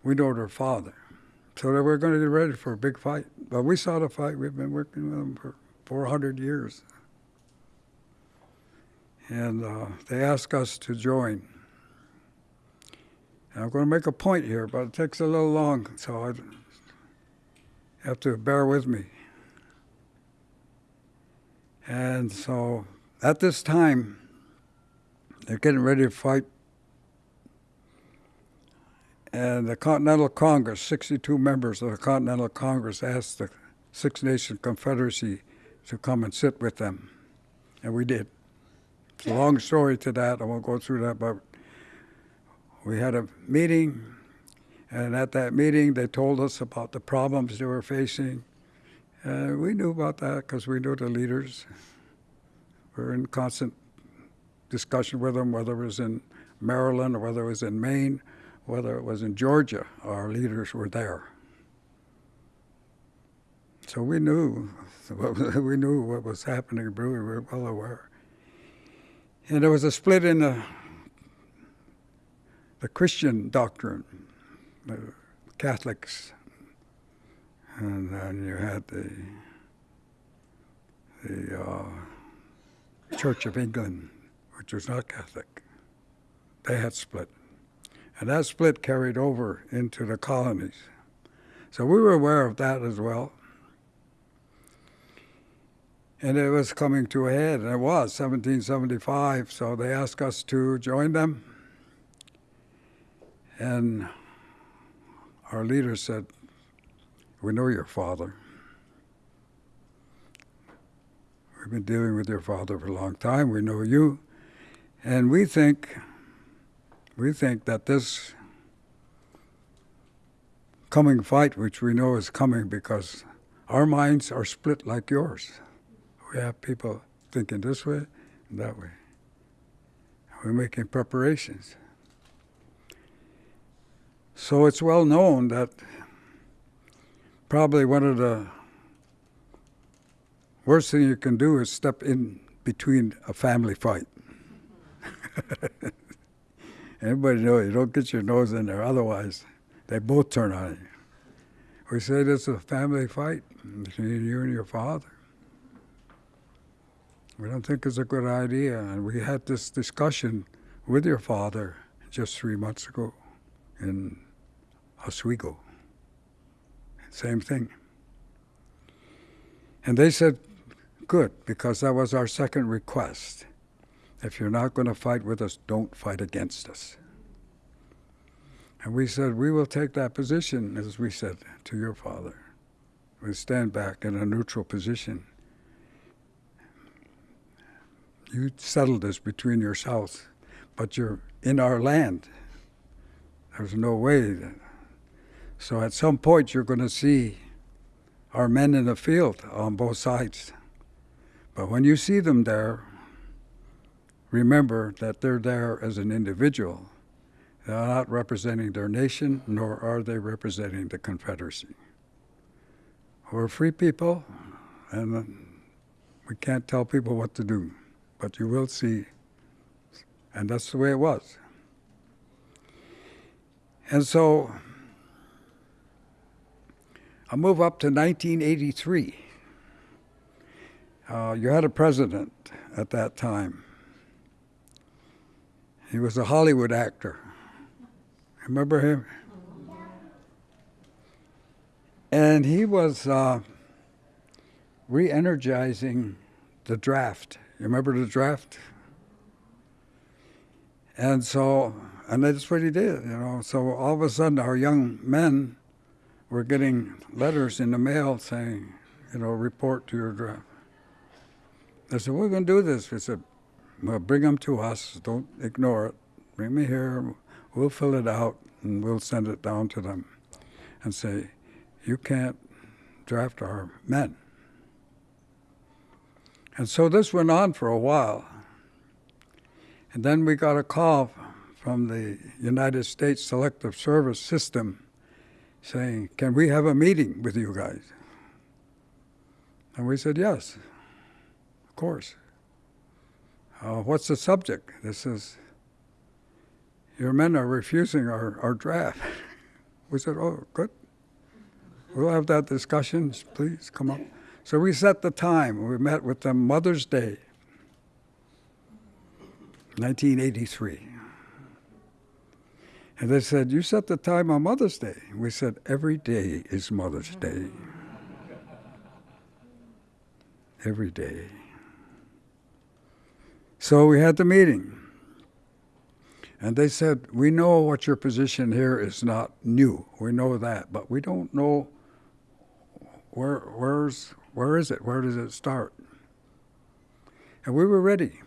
we know their father. So they were going to get ready for a big fight. But we saw the fight. We've been working with them for 400 years. And uh, they asked us to join. And I'm going to make a point here, but it takes a little long, so I have to bear with me. And so at this time, they're getting ready to fight and the Continental Congress, 62 members of the Continental Congress asked the Six Nation Confederacy to come and sit with them. And we did. It's a long story to that. I won't go through that, but we had a meeting, and at that meeting, they told us about the problems they were facing. And we knew about that because we knew the leaders. We were in constant discussion with them, whether it was in Maryland or whether it was in Maine whether it was in Georgia, our leaders were there. So we knew, we knew what was happening. We were well aware. And there was a split in the, the Christian doctrine, the Catholics, and then you had the the uh, Church of England, which was not Catholic. They had split. And that split carried over into the colonies. So we were aware of that as well. And it was coming to a head, and it was 1775, so they asked us to join them. And our leader said, We know your father. We've been dealing with your father for a long time. We know you. And we think we think that this coming fight, which we know is coming because our minds are split like yours. We have people thinking this way and that way. We're making preparations. So it's well known that probably one of the worst thing you can do is step in between a family fight. Everybody knows you don't get your nose in there, otherwise they both turn on you. We say this is a family fight between you and your father. We don't think it's a good idea, and we had this discussion with your father just three months ago in Oswego. Same thing. And they said, good, because that was our second request. If you're not going to fight with us, don't fight against us. And we said, we will take that position, as we said to your father. We stand back in a neutral position. You settle this between yourselves, but you're in our land. There's no way. That, so at some point, you're going to see our men in the field on both sides. But when you see them there, remember that they're there as an individual. They're not representing their nation, nor are they representing the Confederacy. We're free people, and we can't tell people what to do, but you will see, and that's the way it was. And so I move up to 1983. Uh, you had a president at that time. He was a Hollywood actor. Remember him? And he was uh, re energizing the draft. You remember the draft? And so, and that's what he did, you know. So all of a sudden, our young men were getting letters in the mail saying, you know, report to your draft. I said, we're going to do this. We said, well, bring them to us. Don't ignore it. Bring me here. We'll fill it out and we'll send it down to them and say, you can't draft our men. And so this went on for a while. And then we got a call from the United States Selective Service System saying, Can we have a meeting with you guys? And we said, Yes, of course. Uh, what's the subject? This is, Your men are refusing our, our draft. We said, Oh, good. We'll have that discussion. Please come up. So we set the time. We met with them Mother's Day, 1983. And they said, You set the time on Mother's Day. We said, Every day is Mother's Day. Every day. So we had the meeting. And they said, We know what your position here is not new. We know that, but we don't know where where's where is it? Where does it start? And we were ready.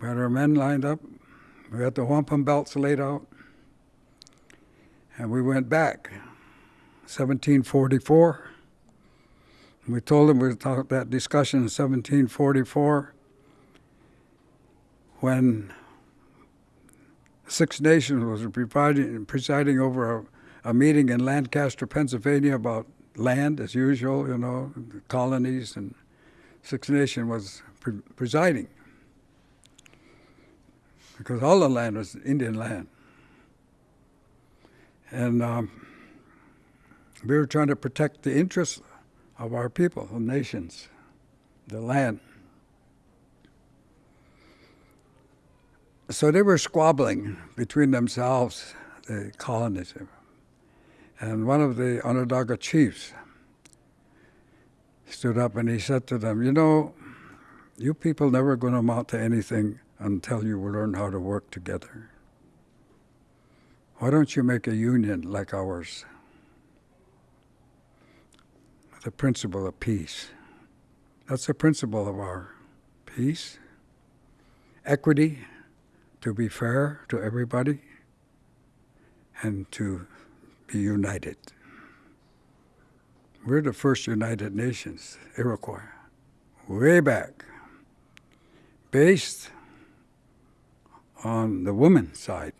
We had our men lined up. We had the wampum belts laid out. And we went back, 1744. We told them we'd talk that discussion in 1744 when Six Nations was presiding, presiding over a, a meeting in Lancaster, Pennsylvania about land as usual, you know, colonies, and Six Nation was pre- presiding because all the land was Indian land. And um, we were trying to protect the interests of our people, the nations, the land. So they were squabbling between themselves, the colonies. And one of the Onondaga chiefs stood up and he said to them, You know, you people never going to amount to anything until you learn how to work together. Why don't you make a union like ours? The principle of peace. That's the principle of our peace, equity, to be fair to everybody, and to be united. We're the first United Nations, Iroquois. way back, based on the women's side.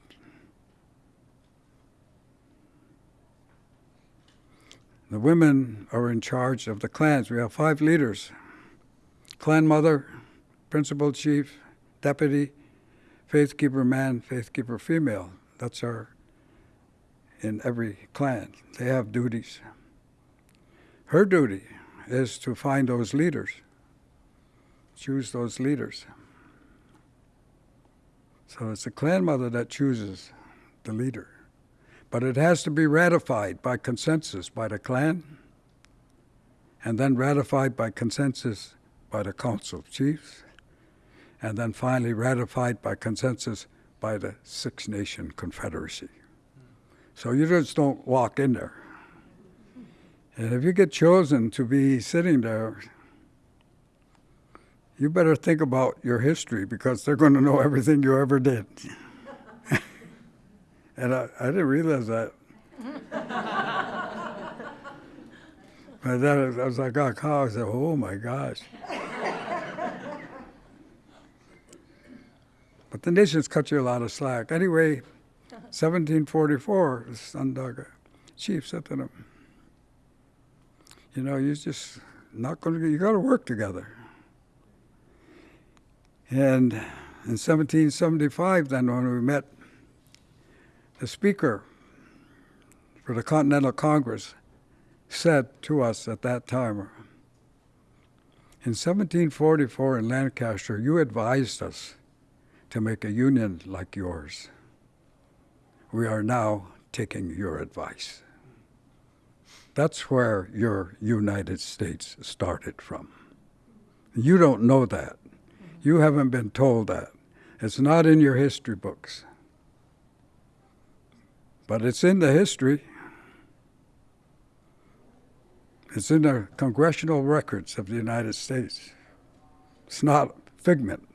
The women are in charge of the clans. We have five leaders clan mother, principal chief, deputy, faith keeper man, faith keeper female. That's our, in every clan. They have duties. Her duty is to find those leaders, choose those leaders. So it's the clan mother that chooses the leader. But it has to be ratified by consensus by the clan, and then ratified by consensus by the Council of Chiefs, and then finally ratified by consensus by the Six Nation Confederacy. So you just don't walk in there. And if you get chosen to be sitting there, you better think about your history because they're going to know everything you ever did. and I, I didn't realize that. but then I was like, oh, I said, oh my gosh. But the nations cut you a lot of slack. Anyway, 1744, the Onondaga chief said to them, you know, you're just not going to, you got to work together. And in 1775, then when we met the speaker for the Continental Congress, said to us at that time, in 1744 in Lancaster, you advised us to make a union like yours. We are now taking your advice. That's where your United States started from. You don't know that. You haven't been told that. It's not in your history books. But it's in the history. It's in the congressional records of the United States. It's not figment.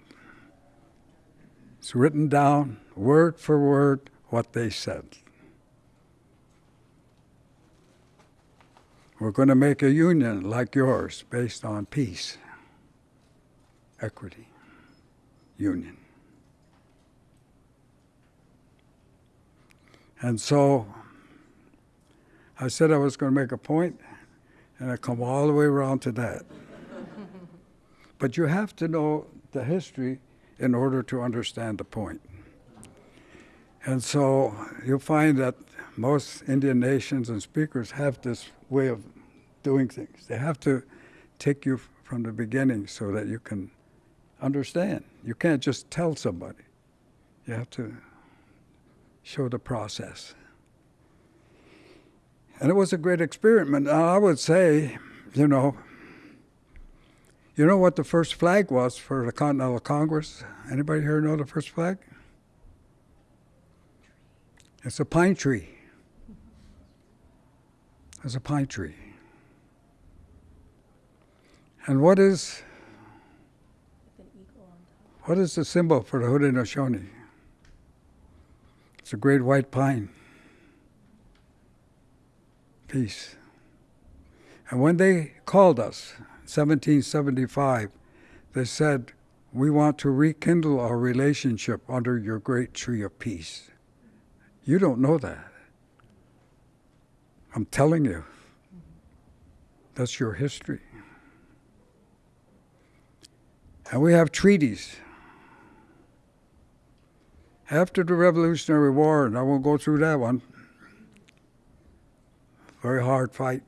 It's written down word for word what they said. We're going to make a union like yours based on peace, equity, union. And so I said I was going to make a point, and I come all the way around to that. but you have to know the history in order to understand the point. And so you'll find that most Indian nations and speakers have this way of doing things. They have to take you from the beginning so that you can understand. You can't just tell somebody. You have to show the process. And it was a great experiment. I would say, you know, you know what the first flag was for the Continental Congress? Anybody here know the first flag? It's a pine tree. It's a pine tree. And what is what is the symbol for the Haudenosaunee? It's a great white pine. Peace. And when they called us, 1775, they said, We want to rekindle our relationship under your great tree of peace. You don't know that. I'm telling you. That's your history. And we have treaties. After the Revolutionary War, and I won't go through that one, very hard fight.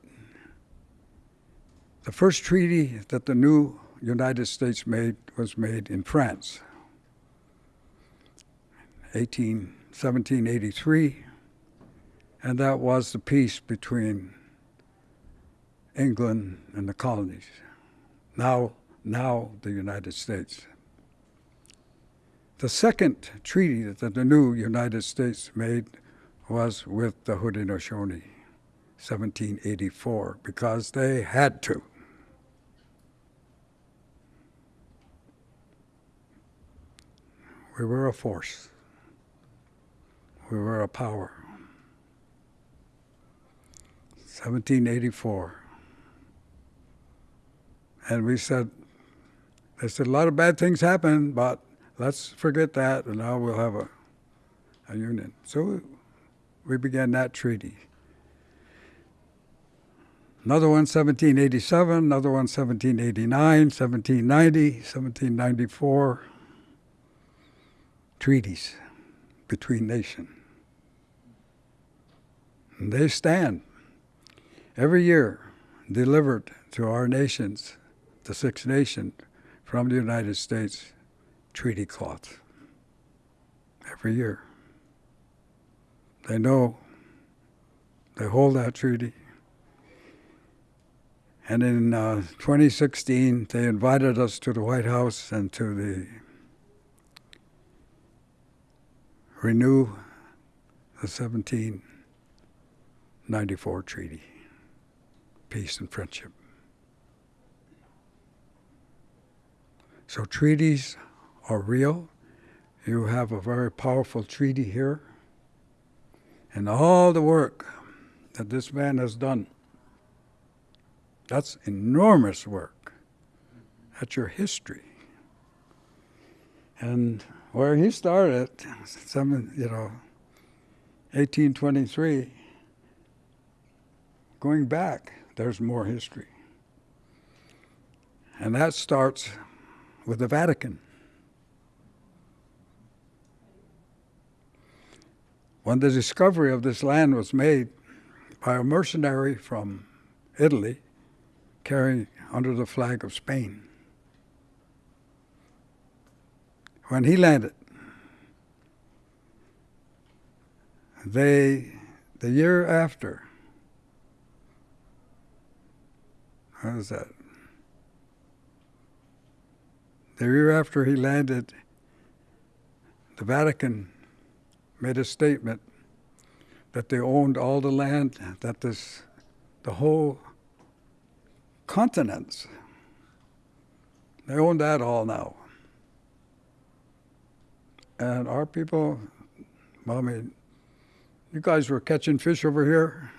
The first treaty that the new United States made was made in France, 18, 1783, and that was the peace between England and the colonies. Now, now the United States. The second treaty that the new United States made was with the Haudenosaunee, 1784, because they had to. We were a force. We were a power. 1784. And we said, they said a lot of bad things happened, but let's forget that, and now we'll have a, a union. So we began that treaty. Another one, 1787, another one, 1789, 1790, 1794. Treaties between nations. They stand every year delivered to our nations, the six nations, from the United States treaty cloth. Every year. They know they hold that treaty. And in uh, 2016, they invited us to the White House and to the renew the 1794 treaty, peace and friendship. So treaties are real. You have a very powerful treaty here. And all the work that this man has done, that's enormous work. That's your history. And where he started, some, you know, 1823, going back, there's more history. And that starts with the Vatican. When the discovery of this land was made by a mercenary from Italy carrying under the flag of Spain, when he landed, they, the year after, how was that? The year after he landed, the Vatican made a statement that they owned all the land, that this, the whole continents, they own that all now. And our people, well, I mean, you guys were catching fish over here.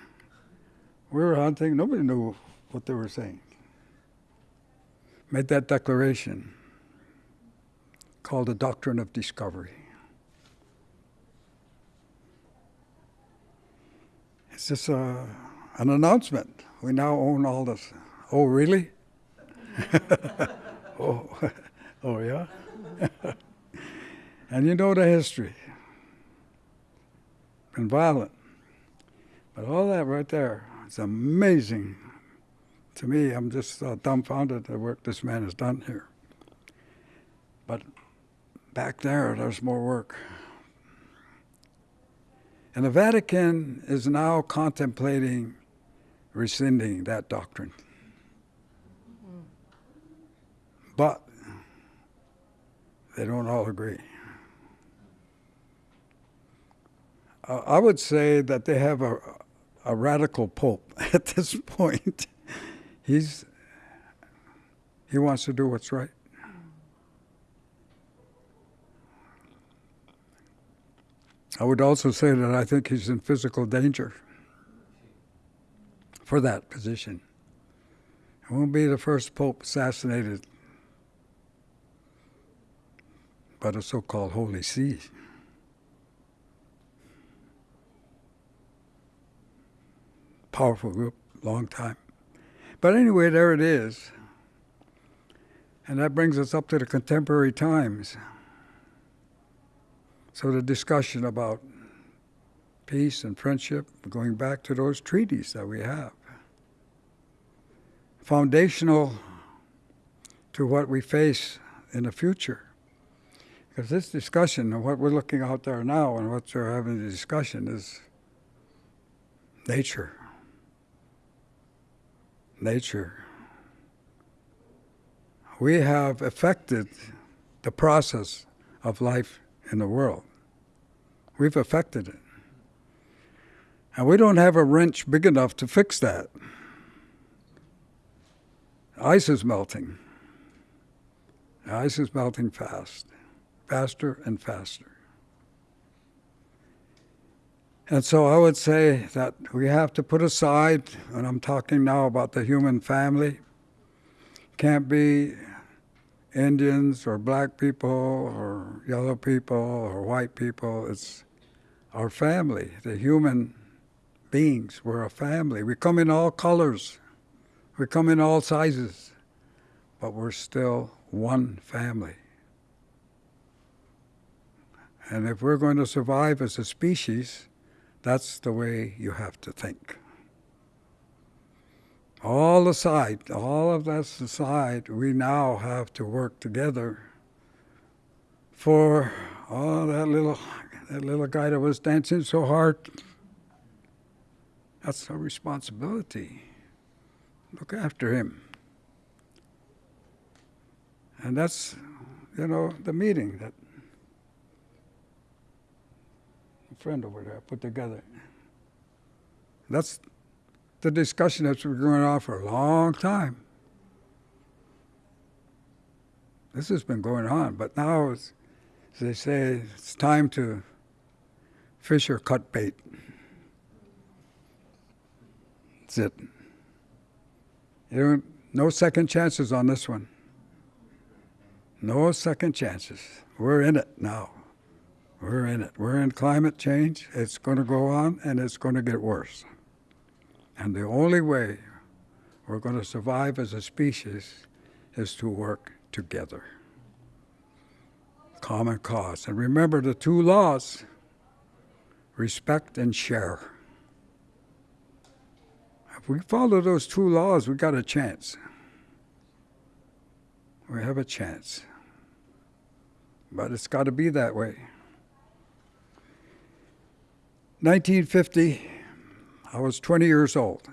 We were hunting. Nobody knew what they were saying. Made that declaration called the Doctrine of Discovery. It's just a, an announcement. We now own all this. Oh, really? oh, oh, yeah? and you know the history. Been violent. But all that right there, it's amazing. To me, I'm just uh, dumbfounded at the work this man has done here. But back there, there's more work. And the Vatican is now contemplating rescinding that doctrine. But they don't all agree. Uh, I would say that they have a, a radical pope at this point. He's he wants to do what's right. I would also say that I think he's in physical danger for that position. He won't be the first pope assassinated by the so called Holy See. Powerful group, long time. But anyway, there it is. And that brings us up to the contemporary times. So the discussion about peace and friendship, going back to those treaties that we have. Foundational to what we face in the future. Because this discussion and what we're looking out there now and what we're having the discussion is nature. Nature. We have affected the process of life in the world. We've affected it. And we don't have a wrench big enough to fix that. Ice is melting. Ice is melting fast, faster and faster. And so I would say that we have to put aside, and I'm talking now about the human family, can't be Indians or black people or yellow people or white people. It's our family, the human beings. We're a family. We come in all colors, we come in all sizes, but we're still one family. And if we're going to survive as a species, that's the way you have to think. All aside, all of that aside, we now have to work together for oh that little that little guy that was dancing so hard. That's our responsibility. Look after him. And that's you know the meeting that a friend over there put together. That's the discussion that's been going on for a long time. This has been going on, but now, as they say, it's time to fish or cut bait. That's it. You don't, no second chances on this one. No second chances. We're in it now. We're in it. We're in climate change. It's going to go on and it's going to get worse. And the only way we're going to survive as a species is to work together. Common cause. And remember the two laws respect and share. If we follow those two laws, we got a chance. We have a chance. But it's got to be that way. 1950, I was 20 years old.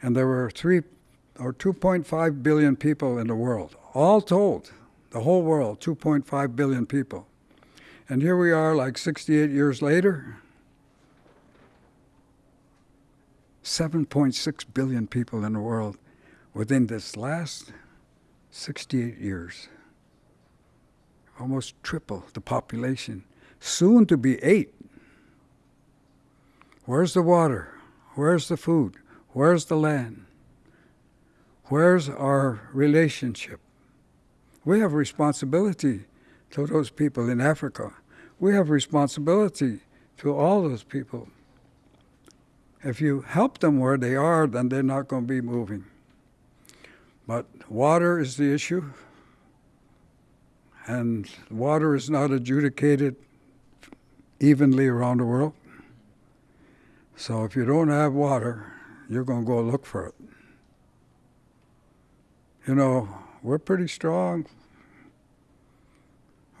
And there were three or 2.5 billion people in the world, all told, the whole world, 2.5 billion people. And here we are, like 68 years later, 7.6 billion people in the world within this last 68 years. Almost triple the population, soon to be eight. Where's the water? Where's the food? Where's the land? Where's our relationship? We have responsibility to those people in Africa. We have responsibility to all those people. If you help them where they are, then they're not going to be moving. But water is the issue, and water is not adjudicated evenly around the world. So if you don't have water, you're going to go look for it. You know, we're pretty strong.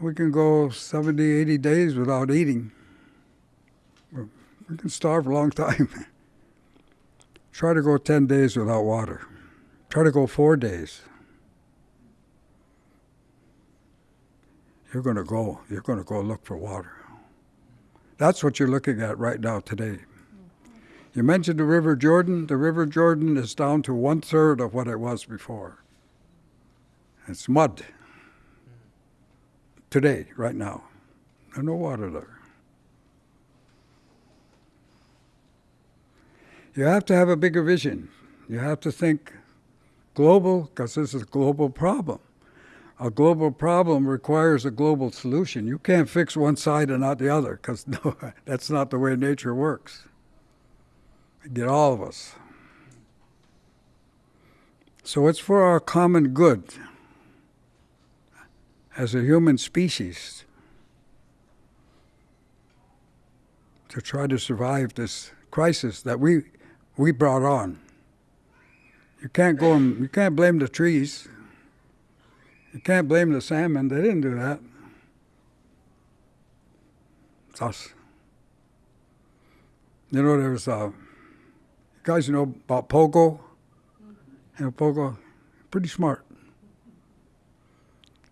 We can go 70, 80 days without eating. We can starve a long time. Try to go 10 days without water. Try to go four days. You're going to go. You're going to go look for water. That's what you're looking at right now today. You mentioned the River Jordan. The River Jordan is down to one third of what it was before. It's mud today, right now. There's no water there. You have to have a bigger vision. You have to think global, because this is a global problem. A global problem requires a global solution. You can't fix one side and not the other, because no, that's not the way nature works. Get all of us. So it's for our common good as a human species to try to survive this crisis that we we brought on. You can't go and you can't blame the trees. You can't blame the salmon. They didn't do that. It's us. You know, there's uh, you guys know about Pogo. Know, Pogo, pretty smart.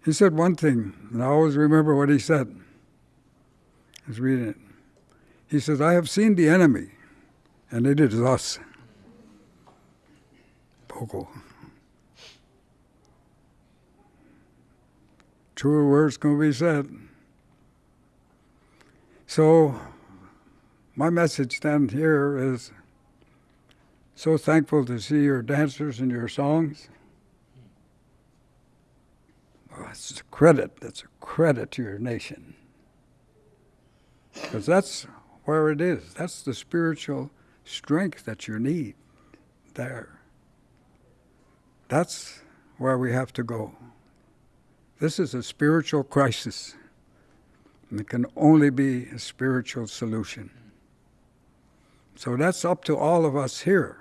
He said one thing, and I always remember what he said. I was reading it. He says, I have seen the enemy, and it is us. Pogo. Truer words can be said. So, my message then here is so thankful to see your dancers and your songs. Oh, it's a credit. That's a credit to your nation. Because that's where it is. That's the spiritual strength that you need there. That's where we have to go. This is a spiritual crisis. And it can only be a spiritual solution. So that's up to all of us here.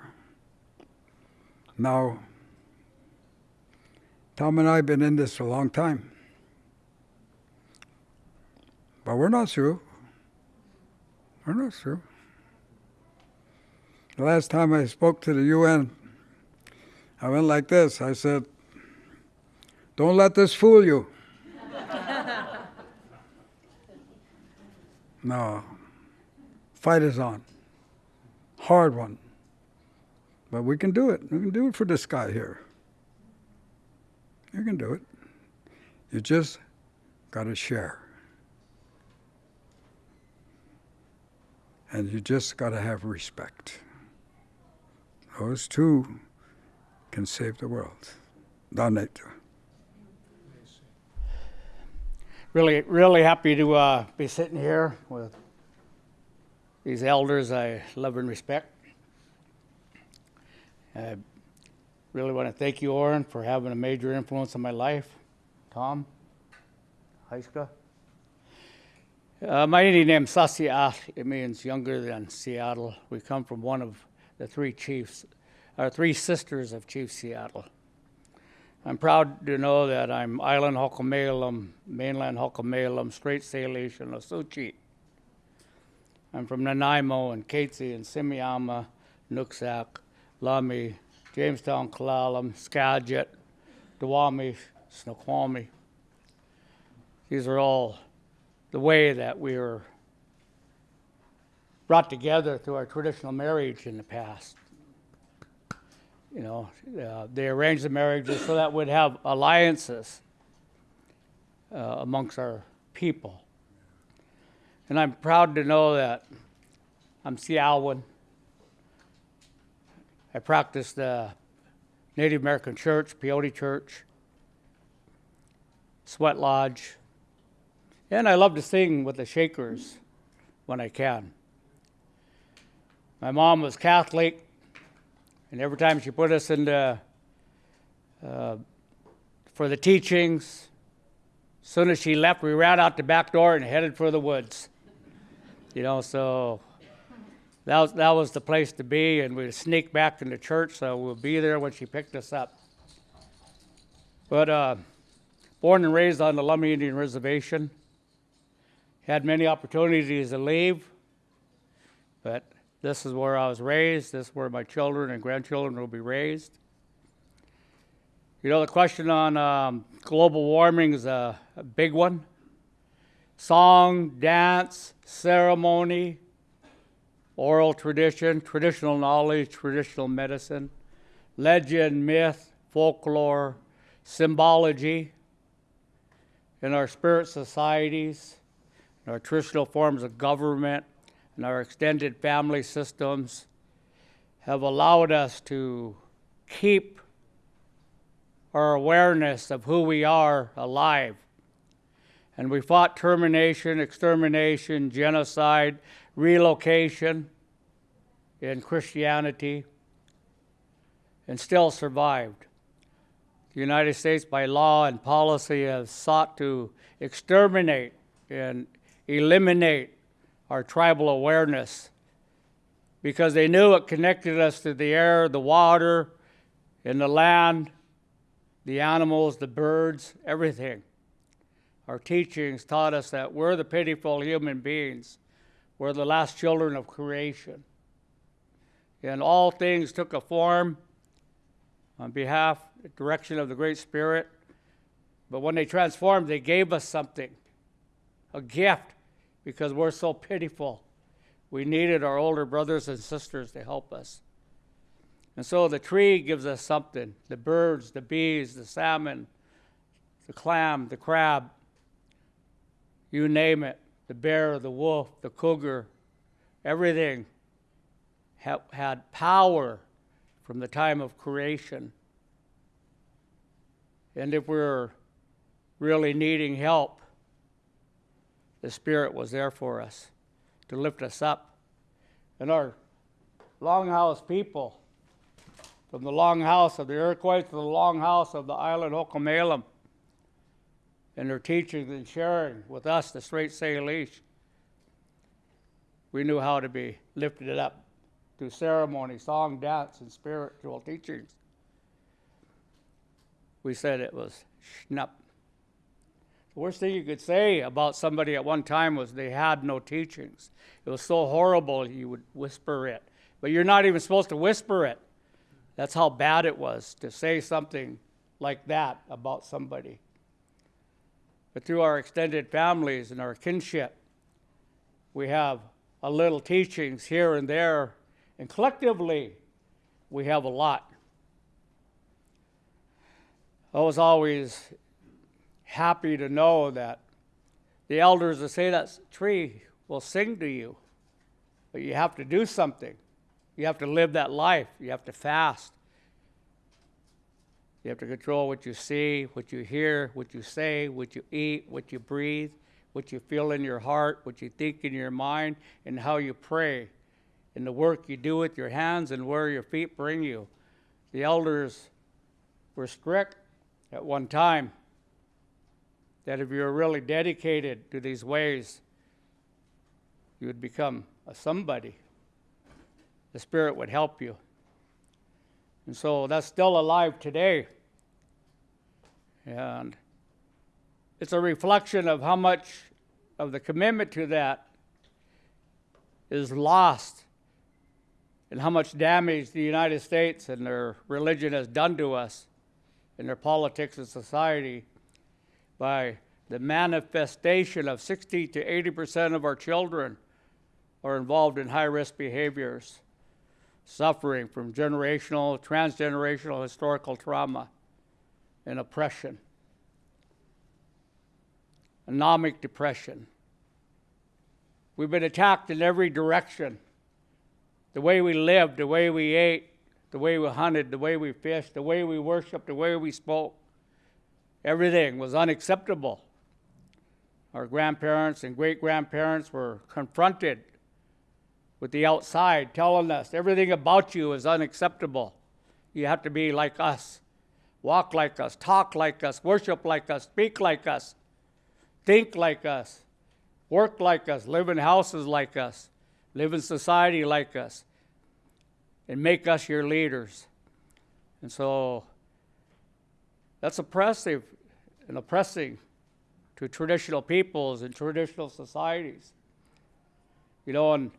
Now, Tom and I have been in this a long time. But we're not through. We're not through. The last time I spoke to the UN, I went like this. I said, Don't let this fool you. no. Fight is on. Hard one. But we can do it. We can do it for this guy here. You can do it. You just got to share. And you just got to have respect. Those two can save the world. Donate. Really, really happy to uh, be sitting here with these elders I love and respect. I really want to thank you, Oren, for having a major influence on my life. Tom, Heiska. Uh, my Indian name is Sasiat. It means younger than Seattle. We come from one of the three chiefs, our three sisters of Chief Seattle. I'm proud to know that I'm Island Halkomelem, mainland Halkomelem, Strait Salish, and Osuchi. I'm from Nanaimo and Katesy and Semiahmoo, Nooksack, Lummi, Jamestown, Klallam, Skagit, Dawami, Snoqualmie. These are all the way that we were brought together through our traditional marriage in the past. You know, uh, they arranged the marriages so that we'd have alliances uh, amongst our people. And I'm proud to know that I'm Sialwan. I practice the Native American Church, Peyote Church, Sweat Lodge, and I love to sing with the Shakers when I can. My mom was Catholic, and every time she put us into uh, for the teachings, as soon as she left, we ran out the back door and headed for the woods. You know, so that was, that was the place to be, and we'd sneak back into church, so we'll be there when she picked us up. But uh, born and raised on the Lummi Indian Reservation, had many opportunities to leave, but this is where I was raised. This is where my children and grandchildren will be raised. You know, the question on um, global warming is a, a big one. Song, dance, ceremony, oral tradition, traditional knowledge, traditional medicine, legend, myth, folklore, symbology in our spirit societies, in our traditional forms of government, and our extended family systems have allowed us to keep our awareness of who we are alive. And we fought termination, extermination, genocide, relocation in Christianity, and still survived. The United States, by law and policy, has sought to exterminate and eliminate our tribal awareness because they knew it connected us to the air, the water, and the land, the animals, the birds, everything. Our teachings taught us that we're the pitiful human beings. We're the last children of creation. And all things took a form on behalf, direction of the Great Spirit. But when they transformed, they gave us something, a gift because we're so pitiful. We needed our older brothers and sisters to help us. And so the tree gives us something the birds, the bees, the salmon, the clam, the crab, you name it, the bear, the wolf, the cougar, everything ha- had power from the time of creation. And if we're really needing help, the Spirit was there for us to lift us up. And our longhouse people, from the longhouse of the Iroquois to the longhouse of the island Halkomelem, and their teaching and sharing with us, the strait Salish, we knew how to be lifted up through ceremony, song, dance, and spiritual teachings. We said it was schnupp. The worst thing you could say about somebody at one time was they had no teachings. It was so horrible you would whisper it. But you're not even supposed to whisper it. That's how bad it was to say something like that about somebody. But through our extended families and our kinship, we have a little teachings here and there, and collectively, we have a lot. I was always happy to know that the elders that say that tree will sing to you, but you have to do something. You have to live that life. You have to fast. You have to control what you see, what you hear, what you say, what you eat, what you breathe, what you feel in your heart, what you think in your mind, and how you pray, and the work you do with your hands and where your feet bring you. The elders were strict at one time that if you were really dedicated to these ways, you would become a somebody. The Spirit would help you. And so that's still alive today. And it's a reflection of how much of the commitment to that is lost and how much damage the United States and their religion has done to us in their politics and society by the manifestation of 60 to 80 percent of our children are involved in high risk behaviors, suffering from generational, transgenerational historical trauma and oppression, anomic depression. We've been attacked in every direction. The way we lived, the way we ate, the way we hunted, the way we fished, the way we worshiped, the way we spoke. Everything was unacceptable. Our grandparents and great grandparents were confronted with the outside telling us everything about you is unacceptable. You have to be like us, walk like us, talk like us, worship like us, speak like us, think like us, work like us, live in houses like us, live in society like us, and make us your leaders. And so that's oppressive and oppressing to traditional peoples and traditional societies. You know, and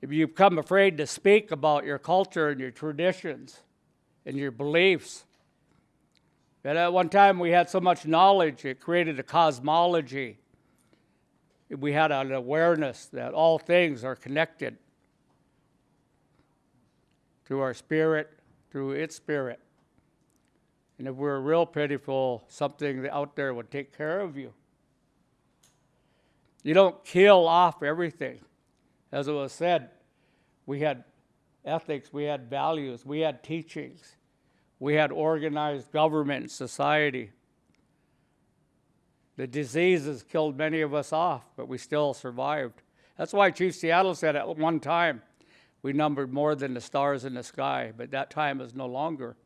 if you become afraid to speak about your culture and your traditions and your beliefs, and at one time we had so much knowledge, it created a cosmology. We had an awareness that all things are connected through our spirit, through its spirit. And if we're real pitiful, something out there would take care of you. You don't kill off everything. As it was said, we had ethics, we had values, we had teachings, we had organized government society. The diseases killed many of us off, but we still survived. That's why Chief Seattle said at one time, we numbered more than the stars in the sky, but that time is no longer.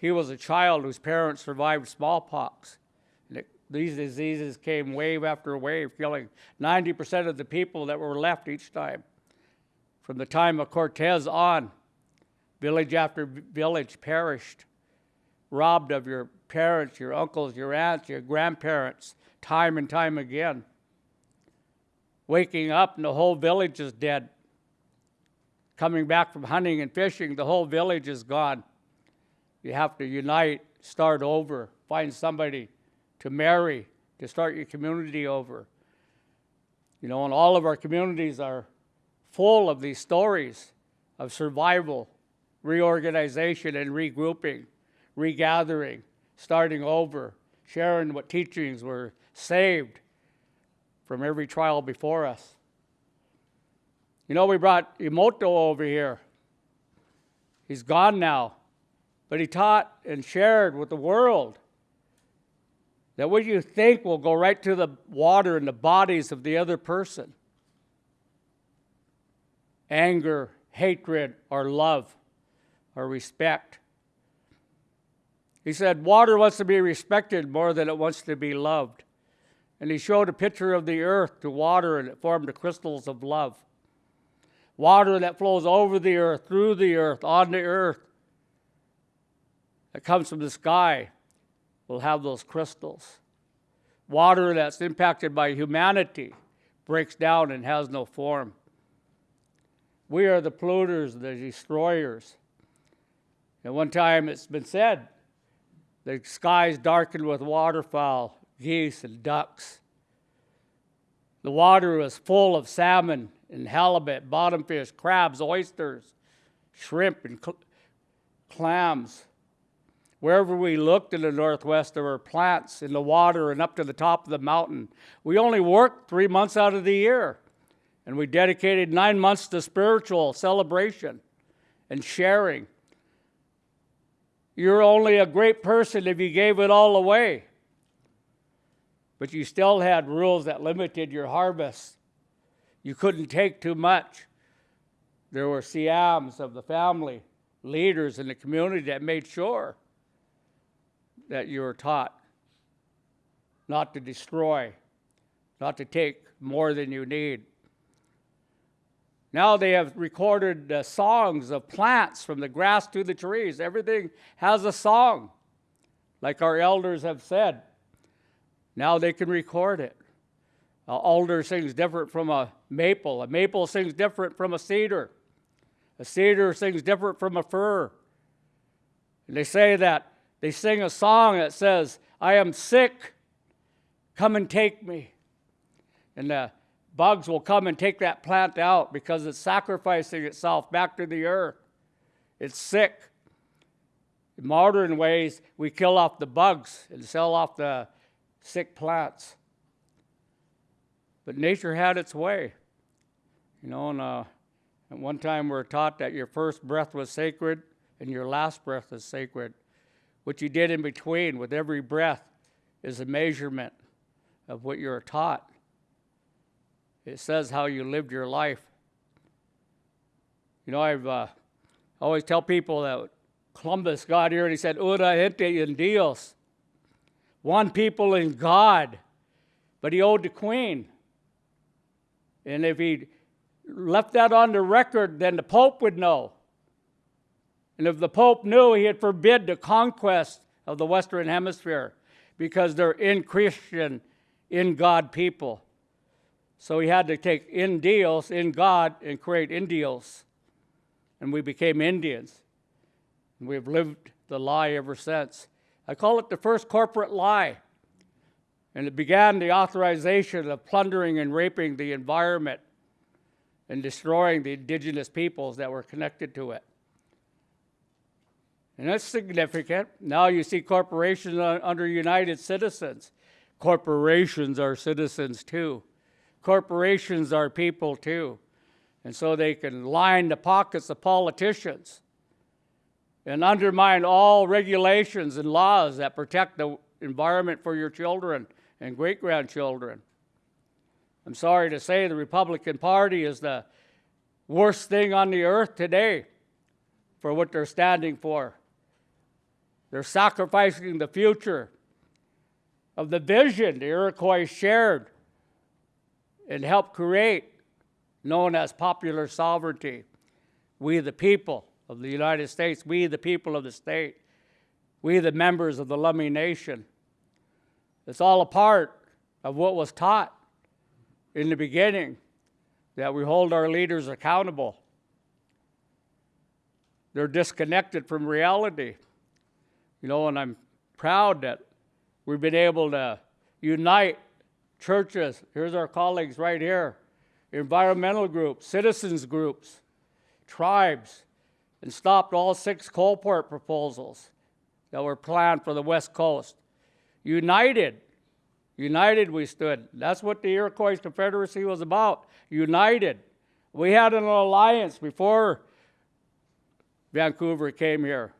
He was a child whose parents survived smallpox. These diseases came wave after wave, killing 90% of the people that were left each time. From the time of Cortez on, village after village perished, robbed of your parents, your uncles, your aunts, your grandparents, time and time again. Waking up and the whole village is dead. Coming back from hunting and fishing, the whole village is gone. You have to unite, start over, find somebody to marry, to start your community over. You know, and all of our communities are full of these stories of survival, reorganization, and regrouping, regathering, starting over, sharing what teachings were saved from every trial before us. You know, we brought Emoto over here. He's gone now, but he taught and shared with the world that what you think will go right to the water in the bodies of the other person. Anger, hatred, or love, or respect. He said, Water wants to be respected more than it wants to be loved. And he showed a picture of the earth to water, and it formed the crystals of love. Water that flows over the earth, through the earth, on the earth, that comes from the sky, will have those crystals. Water that's impacted by humanity breaks down and has no form. We are the polluters, the destroyers. At one time, it's been said the skies darkened with waterfowl, geese, and ducks. The water was full of salmon and halibut, bottom fish, crabs, oysters, shrimp, and cl- clams. Wherever we looked in the Northwest, there were plants in the water and up to the top of the mountain. We only worked three months out of the year, and we dedicated nine months to spiritual celebration and sharing. You're only a great person if you gave it all away. But you still had rules that limited your harvest. You couldn't take too much. There were Siams of the family, leaders in the community that made sure that you were taught not to destroy, not to take more than you need. Now they have recorded songs of plants from the grass to the trees. Everything has a song, like our elders have said. Now they can record it. An alder sings different from a maple. A maple sings different from a cedar. A cedar sings different from a fir. And they say that they sing a song that says, I am sick, come and take me. And the bugs will come and take that plant out because it's sacrificing itself back to the earth. It's sick. In modern ways, we kill off the bugs and sell off the sick plants. But nature had its way. You know, and uh, one time we were taught that your first breath was sacred and your last breath is sacred. What you did in between with every breath is a measurement of what you're taught. It says how you lived your life. You know, I've uh, always tell people that Columbus got here and he said, Una gente en Dios. One people in God. But he owed the queen. And if he left that on the record, then the Pope would know. And if the Pope knew, he'd forbid the conquest of the Western Hemisphere because they're in Christian, in God people. So he had to take in deals, in God, and create Indios. And we became Indians. And we've lived the lie ever since. I call it the first corporate lie. And it began the authorization of plundering and raping the environment and destroying the indigenous peoples that were connected to it. And that's significant. Now you see corporations under United Citizens. Corporations are citizens too. Corporations are people too. And so they can line the pockets of politicians and undermine all regulations and laws that protect the environment for your children and great grandchildren. I'm sorry to say the Republican Party is the worst thing on the earth today for what they're standing for. They're sacrificing the future of the vision the Iroquois shared and helped create, known as popular sovereignty. We, the people of the United States, we, the people of the state, we, the members of the Lummi Nation. It's all a part of what was taught in the beginning that we hold our leaders accountable. They're disconnected from reality. You know, and I'm proud that we've been able to unite churches. Here's our colleagues right here environmental groups, citizens groups, tribes, and stopped all six coal port proposals that were planned for the West Coast. United, united we stood. That's what the Iroquois Confederacy was about. United. We had an alliance before Vancouver came here.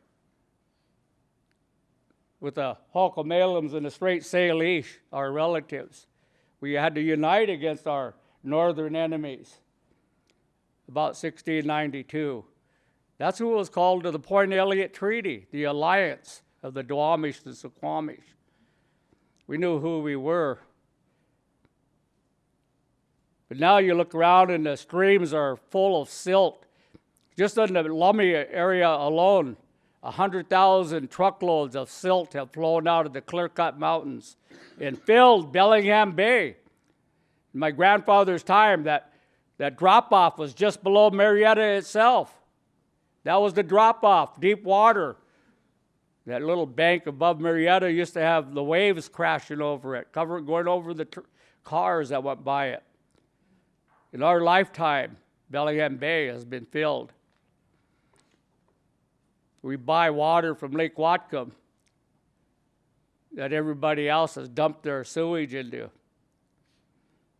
With the Halkomelems and the Strait Salish, our relatives. We had to unite against our northern enemies. About 1692. That's who was called to the Point Elliott Treaty, the alliance of the Duwamish and the Suquamish. We knew who we were. But now you look around and the streams are full of silt. Just in the Lummi area alone, 100,000 truckloads of silt have flown out of the clear cut mountains and filled Bellingham Bay. In my grandfather's time, that, that drop off was just below Marietta itself. That was the drop off, deep water. That little bank above Marietta used to have the waves crashing over it, cover, going over the cars that went by it. In our lifetime, Bellingham Bay has been filled. We buy water from Lake Whatcom that everybody else has dumped their sewage into.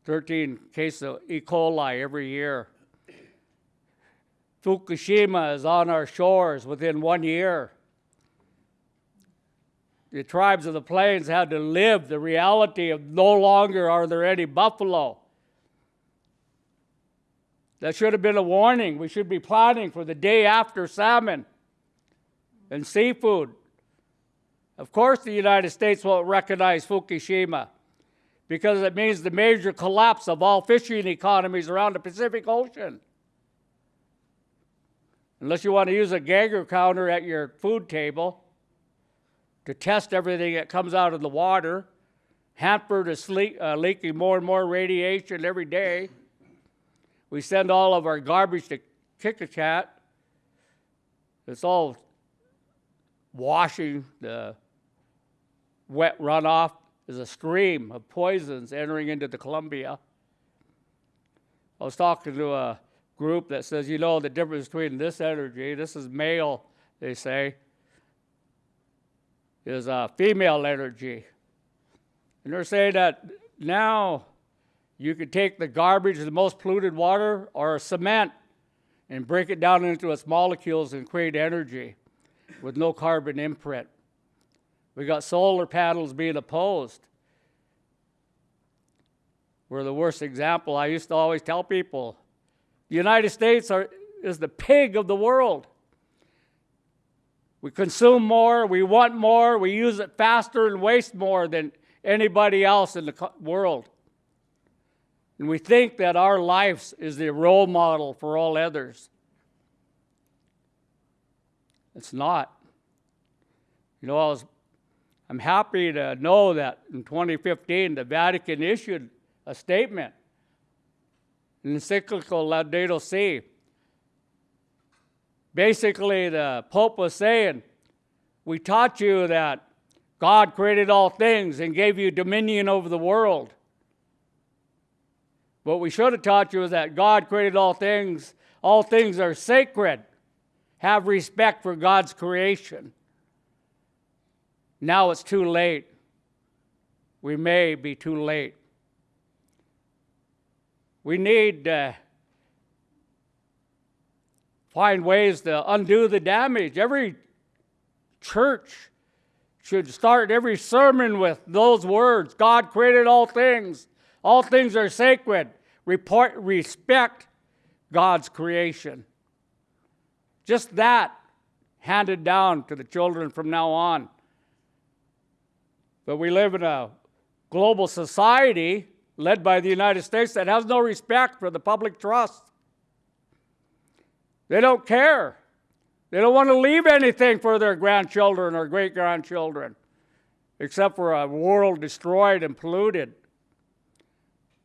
13 cases of E. coli every year. Fukushima is on our shores within one year. The tribes of the plains had to live the reality of no longer are there any buffalo. That should have been a warning. We should be planning for the day after salmon and seafood. Of course, the United States won't recognize Fukushima because it means the major collapse of all fishing economies around the Pacific Ocean. Unless you want to use a Geiger counter at your food table to test everything that comes out of the water. Hanford is le- uh, leaking more and more radiation every day. We send all of our garbage to Kikachat. It's all washing the wet runoff is a stream of poisons entering into the Columbia. I was talking to a group that says, you know, the difference between this energy, this is male, they say, is uh, female energy. And they're saying that now you could take the garbage, the most polluted water, or cement, and break it down into its molecules and create energy with no carbon imprint. We got solar panels being opposed. We're the worst example. I used to always tell people the United States are, is the pig of the world. We consume more, we want more, we use it faster and waste more than anybody else in the world. And we think that our life is the role model for all others. It's not. You know, I was, I'm happy to know that in 2015 the Vatican issued a statement, an encyclical Laudato Si. Basically, the Pope was saying, We taught you that God created all things and gave you dominion over the world. What we should have taught you is that God created all things, all things are sacred. Have respect for God's creation. Now it's too late. We may be too late. We need to find ways to undo the damage. Every church should start every sermon with those words God created all things, all things are sacred. Report, respect God's creation. Just that handed down to the children from now on. But we live in a global society led by the United States that has no respect for the public trust. They don't care. They don't want to leave anything for their grandchildren or great grandchildren, except for a world destroyed and polluted.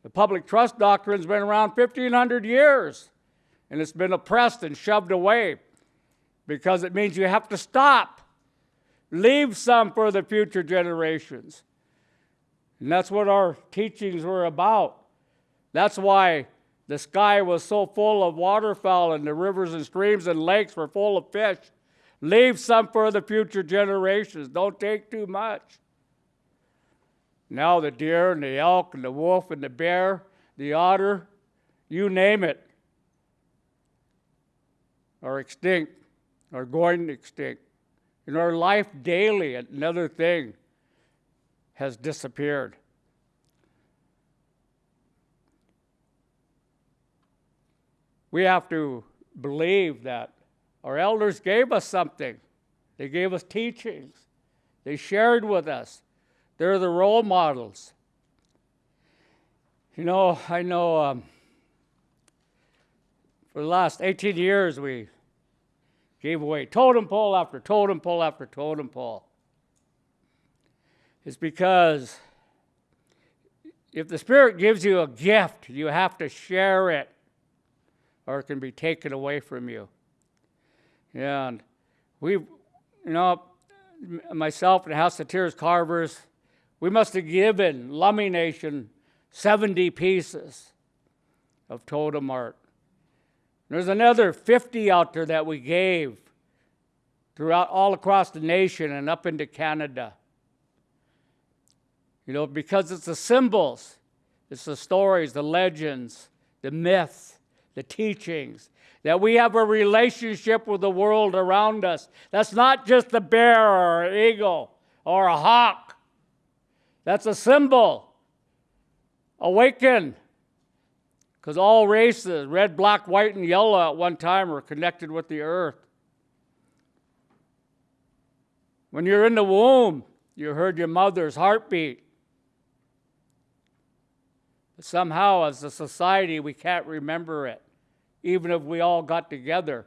The public trust doctrine's been around 1,500 years, and it's been oppressed and shoved away because it means you have to stop, leave some for the future generations. And that's what our teachings were about. That's why the sky was so full of waterfowl and the rivers and streams and lakes were full of fish. Leave some for the future generations. Don't take too much. Now the deer and the elk and the wolf and the bear, the otter, you name it, are extinct, are going extinct. In our life daily, another thing has disappeared. We have to believe that our elders gave us something. They gave us teachings. They shared with us. They're the role models. You know, I know um, for the last 18 years we gave away totem pole after totem pole after totem pole. It's because if the Spirit gives you a gift, you have to share it or it can be taken away from you. And we, you know, myself and House of Tears Carvers, we must have given Lummi Nation 70 pieces of totem art. There's another 50 out there that we gave throughout all across the nation and up into Canada. You know, because it's the symbols, it's the stories, the legends, the myths, the teachings, that we have a relationship with the world around us. That's not just a bear or an eagle or a hawk. That's a symbol. Awaken. Because all races, red, black, white, and yellow at one time, were connected with the earth. When you're in the womb, you heard your mother's heartbeat. But somehow, as a society, we can't remember it, even if we all got together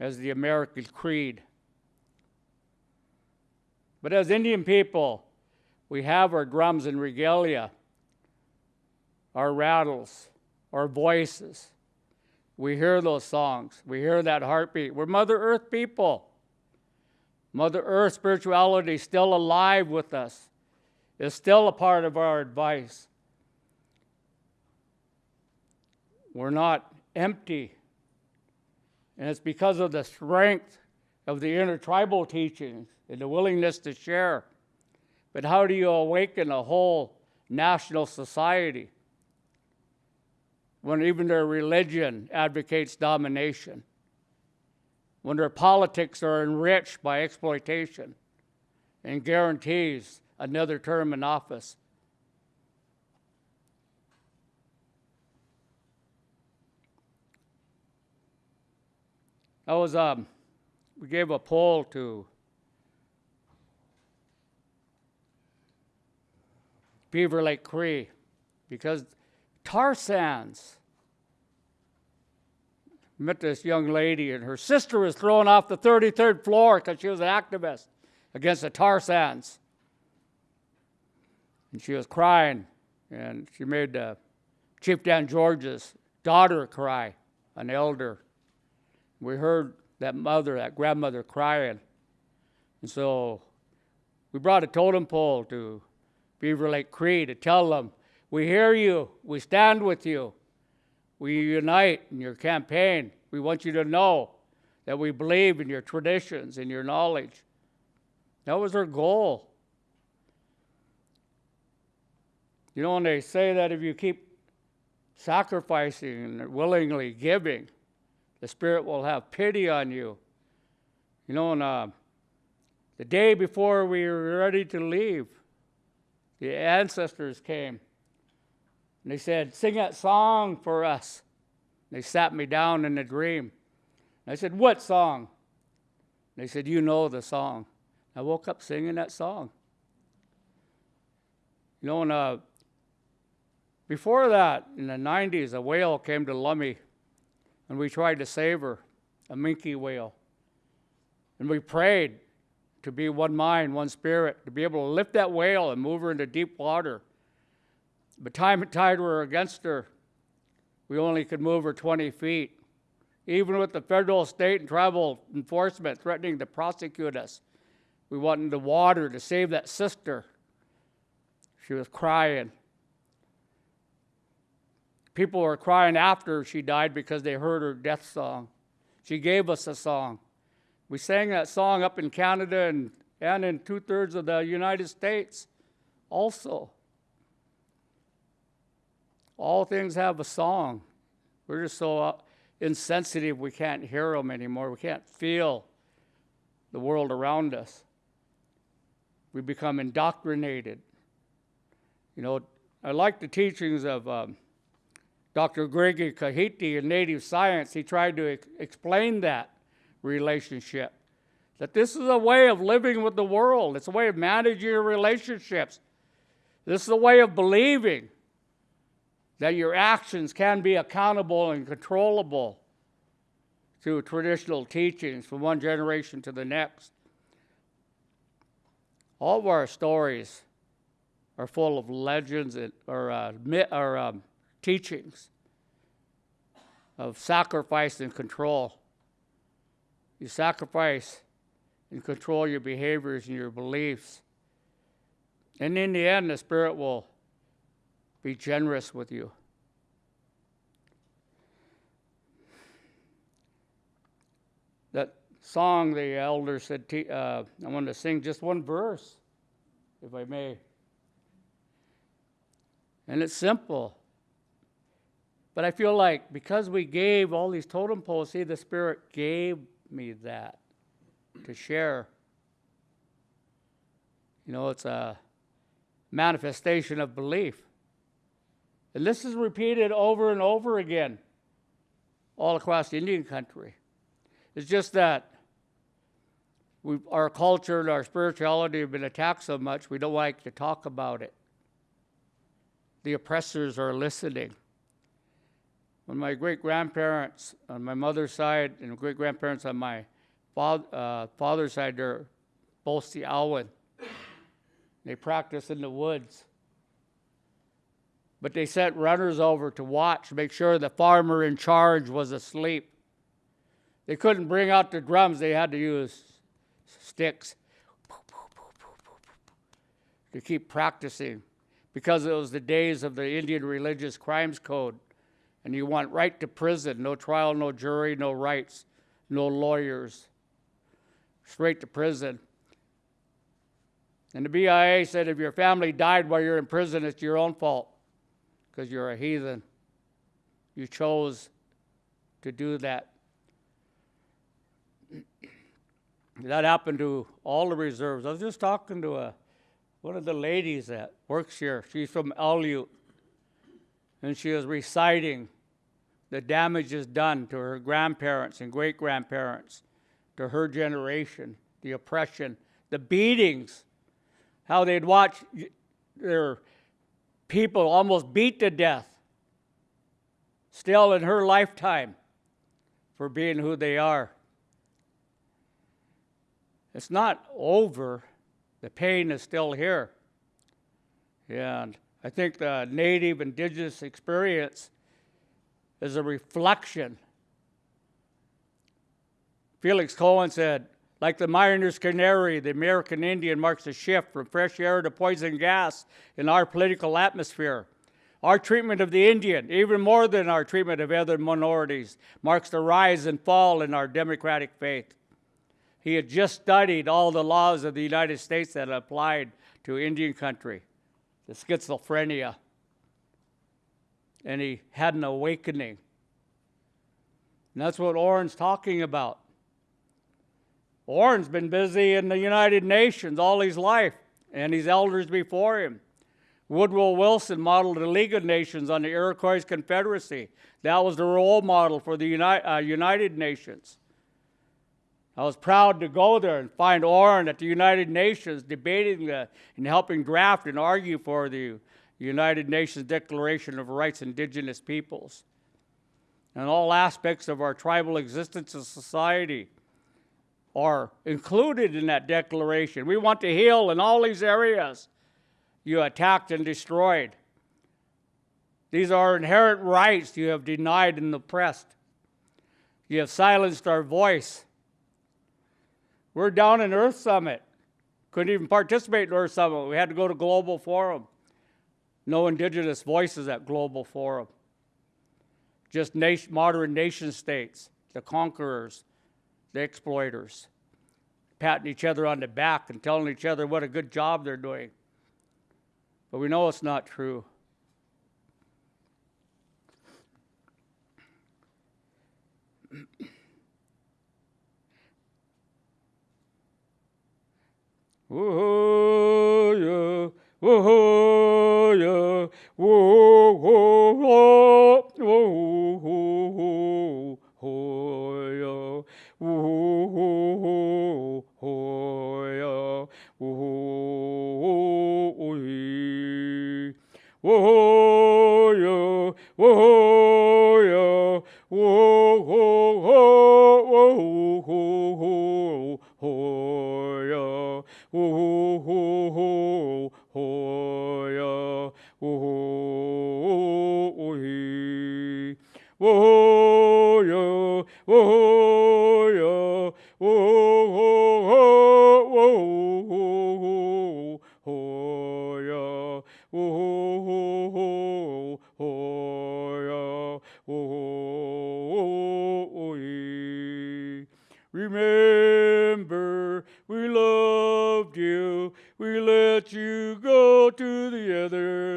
as the American Creed. But as Indian people, we have our drums and regalia, our rattles, our voices. We hear those songs. We hear that heartbeat. We're Mother Earth people. Mother Earth spirituality is still alive with us. It's still a part of our advice. We're not empty. And it's because of the strength of the intertribal teachings and the willingness to share. But how do you awaken a whole national society when even their religion advocates domination? When their politics are enriched by exploitation and guarantees another term in office? I was um, we gave a poll to Beaver Lake Cree because tar sands. Met this young lady, and her sister was thrown off the 33rd floor because she was an activist against the tar sands. And she was crying, and she made uh, Chief Dan George's daughter cry, an elder. We heard that mother, that grandmother crying. And so we brought a totem pole to Beaver Lake Cree to tell them, we hear you, we stand with you, we unite in your campaign. We want you to know that we believe in your traditions and your knowledge. That was our goal. You know, when they say that if you keep sacrificing and willingly giving, the Spirit will have pity on you. You know, and, uh, the day before we were ready to leave, the ancestors came and they said, Sing that song for us. They sat me down in a dream. And I said, What song? They said, You know the song. I woke up singing that song. You know, and, uh, before that, in the 90s, a whale came to Lummi and we tried to save her, a minke whale. And we prayed to be one mind, one spirit, to be able to lift that whale and move her into deep water. But time and tide were against her. We only could move her 20 feet. Even with the federal, state, and tribal enforcement threatening to prosecute us, we wanted the water to save that sister. She was crying. People were crying after she died because they heard her death song. She gave us a song. We sang that song up in Canada and, and in two thirds of the United States also. All things have a song. We're just so uh, insensitive we can't hear them anymore. We can't feel the world around us. We become indoctrinated. You know, I like the teachings of um, Dr. Gregory Cajete in Native Science. He tried to ex- explain that relationship. That this is a way of living with the world, it's a way of managing your relationships. This is a way of believing that your actions can be accountable and controllable through traditional teachings from one generation to the next. All of our stories are full of legends and, or, uh, or um, teachings of sacrifice and control. You sacrifice and control your behaviors and your beliefs. And in the end, the Spirit will be generous with you. That song the elder said, uh, I want to sing just one verse, if I may. And it's simple. But I feel like because we gave all these totem poles, see, the Spirit gave me that to share. You know, it's a manifestation of belief. And this is repeated over and over again all across the Indian country. It's just that our culture and our spirituality have been attacked so much, we don't like to talk about it. The oppressors are listening. When my great grandparents on my mother's side and great grandparents on my uh, father's side, they're both the Alwyn. They practice in the woods. But they sent runners over to watch, make sure the farmer in charge was asleep. They couldn't bring out the drums, they had to use sticks to keep practicing because it was the days of the Indian Religious Crimes Code. And you went right to prison no trial, no jury, no rights, no lawyers. Straight to prison. And the BIA said if your family died while you're in prison, it's your own fault because you're a heathen. You chose to do that. That happened to all the reserves. I was just talking to a, one of the ladies that works here. She's from Aleut. And she was reciting the damages done to her grandparents and great grandparents, to her generation, the oppression, the beatings, how they'd watch their people almost beat to death, still in her lifetime, for being who they are. It's not over. The pain is still here. And I think the native indigenous experience is a reflection. Felix Cohen said, like the miner's canary, the American Indian marks a shift from fresh air to poison gas in our political atmosphere. Our treatment of the Indian, even more than our treatment of other minorities, marks the rise and fall in our democratic faith. He had just studied all the laws of the United States that applied to Indian country, the schizophrenia, and he had an awakening. And that's what Oren's talking about. Oren's been busy in the United Nations all his life, and his elders before him. Woodrow Wilson modeled the League of Nations on the Iroquois Confederacy. That was the role model for the Uni- uh, United Nations. I was proud to go there and find Oren at the United Nations debating the, and helping draft and argue for the United Nations Declaration of Rights Indigenous Peoples. And all aspects of our tribal existence as society are included in that declaration. We want to heal in all these areas you attacked and destroyed. These are inherent rights you have denied and oppressed. You have silenced our voice. We're down in Earth Summit. Couldn't even participate in Earth Summit. We had to go to Global Forum. No indigenous voices at Global Forum. Just nation, modern nation states, the conquerors, the exploiters, patting each other on the back and telling each other what a good job they're doing. But we know it's not true. Yeah, whoa, whoa, whoa, whoa, whoa,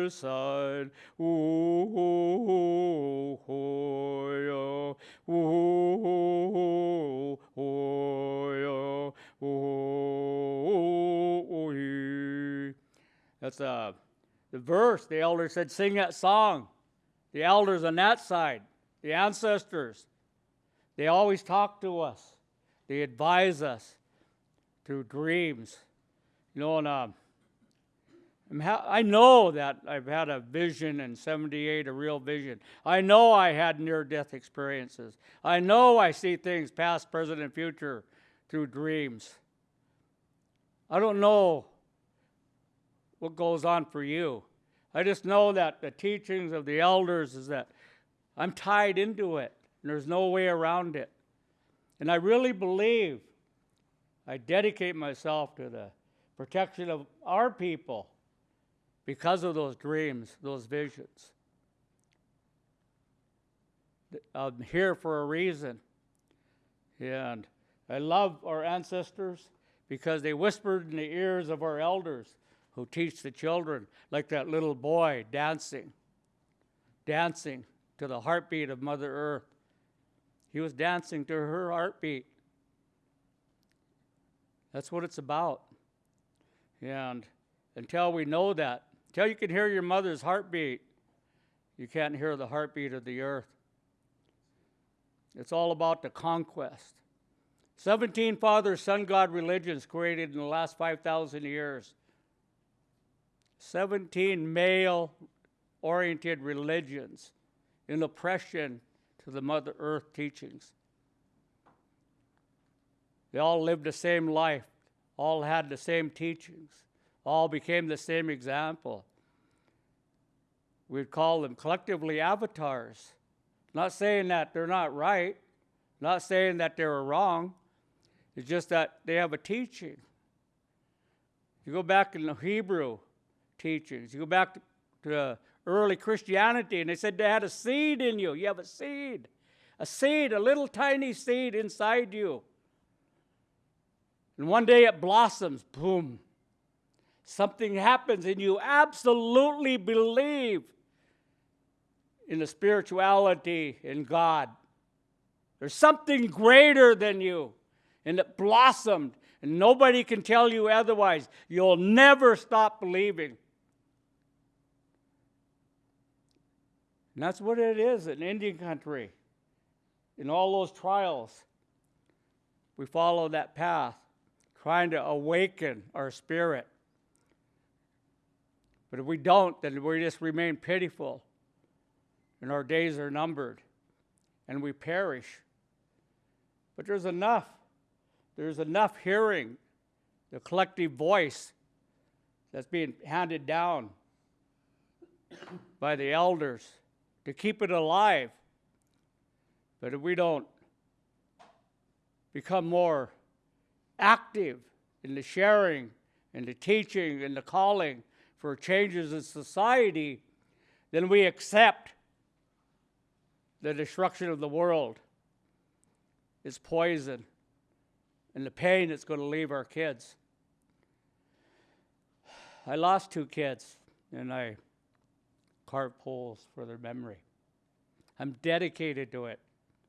side. That's uh, the verse. The elder said, sing that song. The elders on that side, the ancestors, they always talk to us. They advise us through dreams. You know, and uh, I know that I've had a vision in 78, a real vision. I know I had near death experiences. I know I see things past, present, and future through dreams. I don't know what goes on for you. I just know that the teachings of the elders is that I'm tied into it, and there's no way around it. And I really believe I dedicate myself to the protection of our people because of those dreams, those visions. I'm here for a reason. And I love our ancestors because they whispered in the ears of our elders who teach the children, like that little boy dancing, dancing to the heartbeat of Mother Earth. He was dancing to her heartbeat. That's what it's about. And until we know that, until you can hear your mother's heartbeat, you can't hear the heartbeat of the earth. It's all about the conquest. 17 father son God religions created in the last 5,000 years. 17 male oriented religions in oppression to the Mother Earth teachings. They all lived the same life, all had the same teachings, all became the same example. We'd call them collectively avatars. Not saying that they're not right, not saying that they were wrong. It's just that they have a teaching. You go back in the Hebrew teachings, you go back to, early Christianity, and they said they had a seed in you. You have a seed, a seed, a little tiny seed inside you. And one day it blossoms, boom. Something happens, and you absolutely believe in the spirituality in God. There's something greater than you, and it blossomed, and nobody can tell you otherwise. You'll never stop believing. And that's what it is in Indian country. In all those trials, we follow that path, trying to awaken our spirit. But if we don't, then we just remain pitiful, and our days are numbered, and we perish. But there's enough. There's enough hearing the collective voice that's being handed down by the elders to keep it alive. But if we don't become more active in the sharing and the teaching and the calling for changes in society, then we accept the destruction of the world is poison and the pain it's going to leave our kids. I lost two kids and I carved poles for their memory. I'm dedicated to it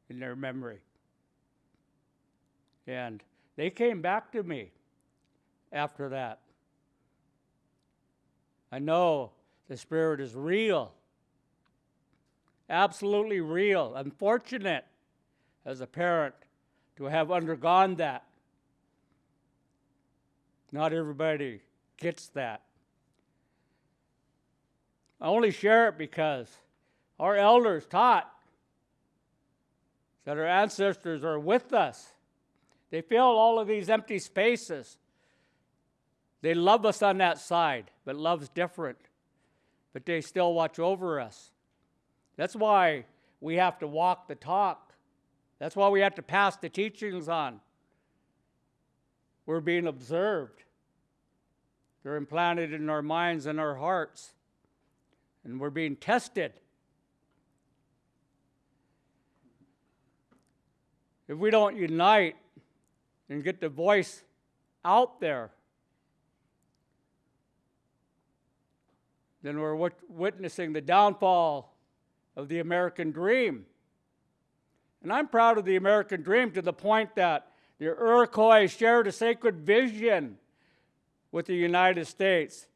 in their memory. And they came back to me after that. I know the Spirit is real, absolutely real. I'm fortunate as a parent to have undergone that. Not everybody gets that. I only share it because our elders taught that our ancestors are with us. They fill all of these empty spaces. They love us on that side, but love's different. But they still watch over us. That's why we have to walk the talk. That's why we have to pass the teachings on. We're being observed. They're implanted in our minds and our hearts. And we're being tested. If we don't unite and get the voice out there, then we're wit- witnessing the downfall of the American dream. And I'm proud of the American dream to the point that the Iroquois shared a sacred vision with the United States.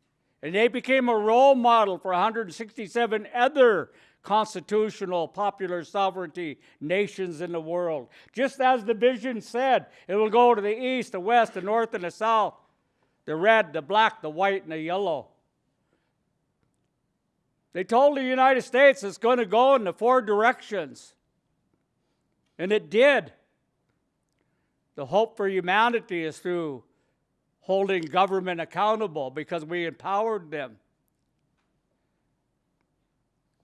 And they became a role model for 167 other constitutional, popular sovereignty nations in the world. Just as the vision said, it will go to the east, the west, the north, and the south, the red, the black, the white, and the yellow. They told the United States it's going to go in the four directions. And it did. The hope for humanity is through holding government accountable because we empowered them.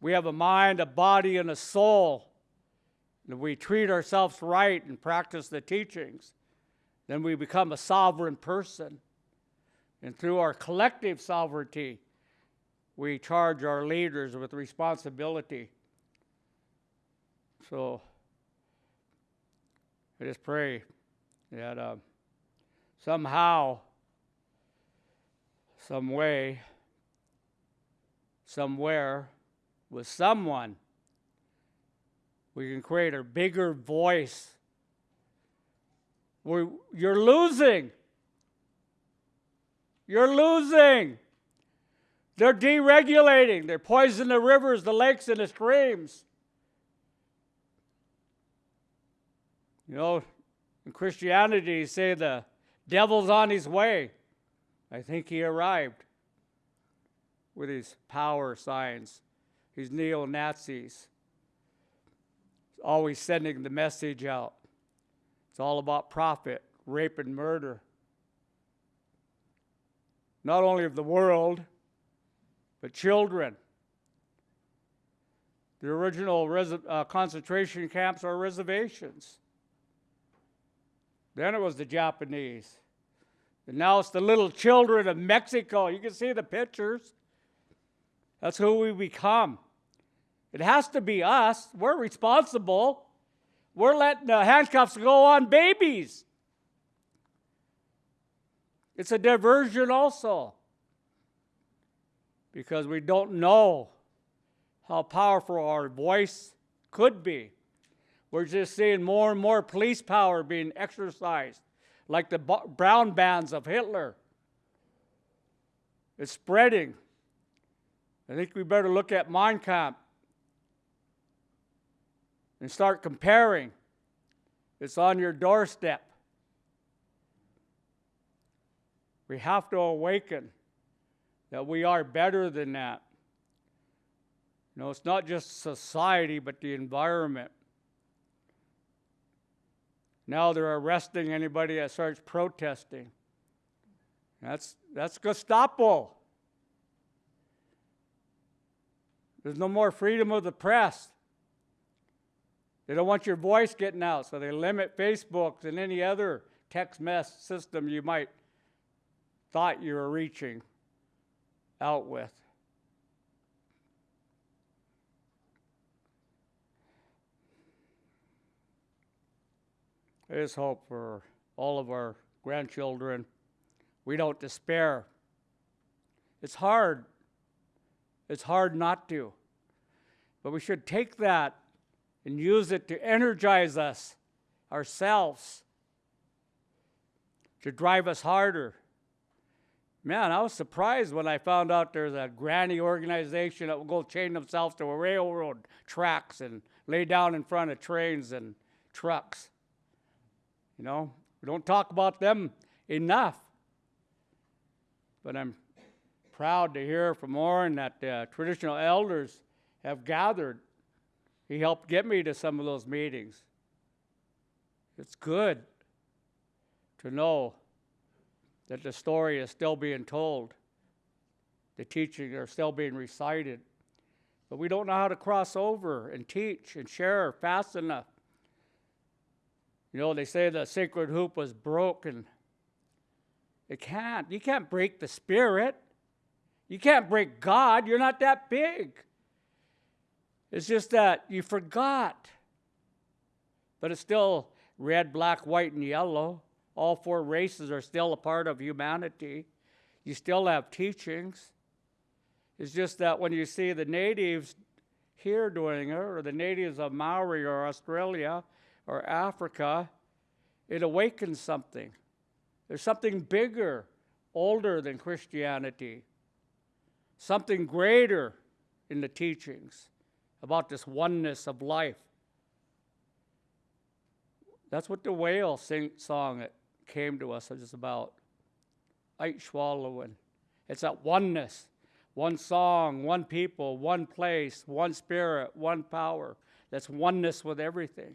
We have a mind, a body, and a soul. And if we treat ourselves right and practice the teachings, then we become a sovereign person. And through our collective sovereignty, we charge our leaders with responsibility. So I just pray that uh, somehow, some way, somewhere, with someone, we can create a bigger voice. We're, you're losing. You're losing. They're deregulating. They're poisoning the rivers, the lakes, and the streams. You know, in Christianity, you say the devil's on his way. I think he arrived with his power signs, his neo Nazis, always sending the message out. It's all about profit, rape, and murder. Not only of the world, but children. The original uh, concentration camps are reservations. Then it was the Japanese. And now it's the little children of Mexico. You can see the pictures. That's who we become. It has to be us. We're responsible. We're letting the handcuffs go on babies. It's a diversion also because we don't know how powerful our voice could be. We're just seeing more and more police power being exercised, like the brown bands of Hitler. It's spreading. I think we better look at Mein Kampf and start comparing. It's on your doorstep. We have to awaken that we are better than that. You know, it's not just society, but the environment. Now they're arresting anybody that starts protesting. That's, that's Gestapo. There's no more freedom of the press. They don't want your voice getting out, so they limit Facebook and any other text mess system you might thought you were reaching out with. There is hope for all of our grandchildren. We don't despair. It's hard. It's hard not to. But we should take that and use it to energize us ourselves, to drive us harder, Man, I was surprised when I found out there's a granny organization that will go chain themselves to a railroad tracks and lay down in front of trains and trucks. You know, we don't talk about them enough. But I'm proud to hear from Oren that traditional elders have gathered. He helped get me to some of those meetings. It's good to know that the story is still being told, the teachings are still being recited. But we don't know how to cross over and teach and share fast enough. You know, they say the sacred hoop was broken. It can't. You can't break the spirit. You can't break God. You're not that big. It's just that you forgot. But it's still red, black, white, and yellow. All four races are still a part of humanity. You still have teachings. It's just that when you see the natives here doing it, or the natives of Maori or Australia or Africa, it awakens something. There's something bigger, older than Christianity, something greater in the teachings about this oneness of life. That's what the whale sing, song came to us is about. Ait swallowing. It's that oneness. One song, one people, one place, one spirit, one power. That's oneness with everything.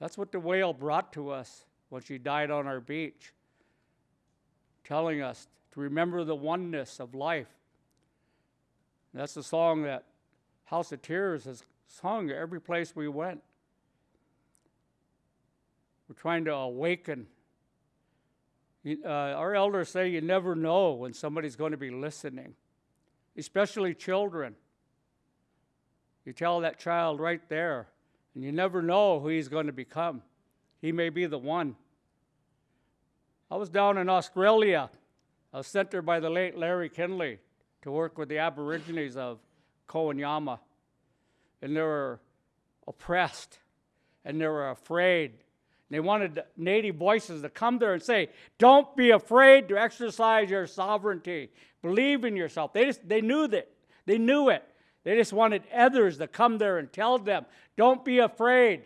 That's what the whale brought to us when she died on our beach, telling us to remember the oneness of life. That's the song that House of Tears has sung every place we went. We're trying to awaken. Uh, our elders say you never know when somebody's going to be listening, especially children. You tell that child right there, and you never know who he's going to become. He may be the one. I was down in Australia. I was sent there by the late Larry Kinley to work with the Aborigines of Kowanyama. And they were oppressed and they were afraid. They wanted native voices to come there and say, Don't be afraid to exercise your sovereignty. Believe in yourself. They, just, they knew that. They knew it. They just wanted others to come there and tell them, Don't be afraid.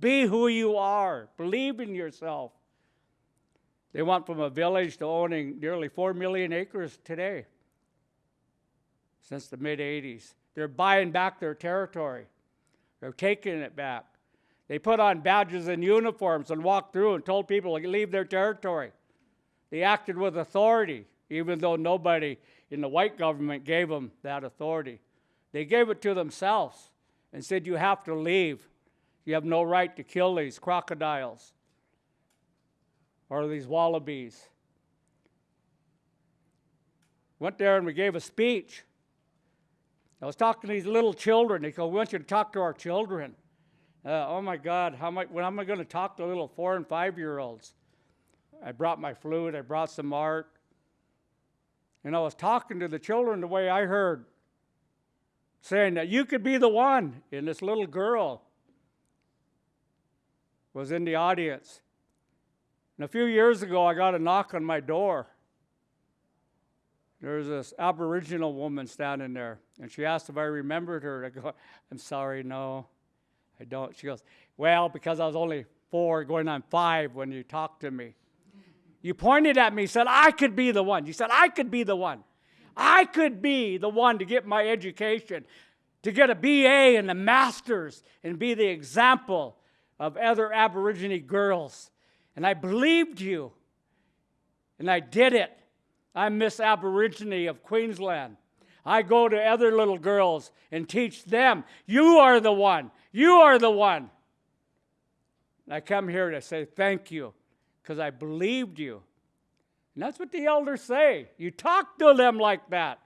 Be who you are. Believe in yourself. They went from a village to owning nearly 4 million acres today since the mid 80s. They're buying back their territory, they're taking it back. They put on badges and uniforms and walked through and told people to leave their territory. They acted with authority, even though nobody in the white government gave them that authority. They gave it to themselves and said, You have to leave. You have no right to kill these crocodiles or these wallabies. Went there and we gave a speech. I was talking to these little children. They go, We want you to talk to our children. Uh, oh my God, how am I, when am I going to talk to little four and five year olds? I brought my flute, I brought some art. And I was talking to the children the way I heard, saying that you could be the one. And this little girl was in the audience. And a few years ago, I got a knock on my door. There was this Aboriginal woman standing there, and she asked if I remembered her. I go, I'm sorry, no, I don't. She goes, Well, because I was only four, going on five when you talked to me. You pointed at me, said, I could be the one. You said, I could be the one. I could be the one to get my education, to get a BA and a master's, and be the example of other Aborigine girls. And I believed you, and I did it. I'm Miss Aborigine of Queensland. I go to other little girls and teach them, you are the one, you are the one. And I come here to say thank you because I believed you. And that's what the elders say. You talk to them like that.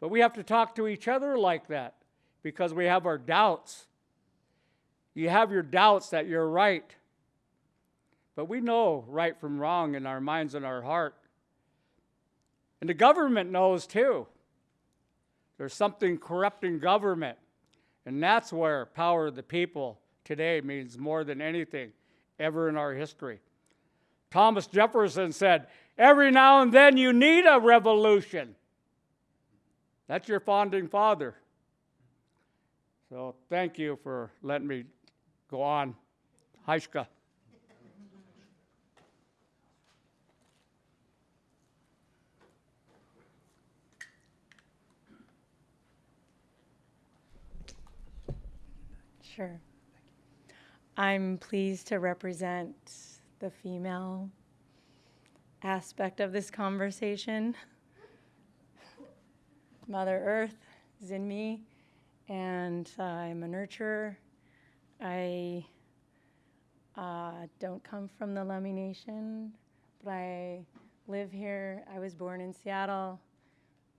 But we have to talk to each other like that because we have our doubts. You have your doubts that you're right. But we know right from wrong in our minds and our heart. And the government knows too. There's something corrupting government. And that's where power of the people today means more than anything ever in our history. Thomas Jefferson said, Every now and then you need a revolution. That's your founding father. So thank you for letting me go on. Haishka. Sure. I'm pleased to represent the female aspect of this conversation. Mother Earth is in me, and I'm a nurturer. I uh, don't come from the Lummi Nation, but I live here. I was born in Seattle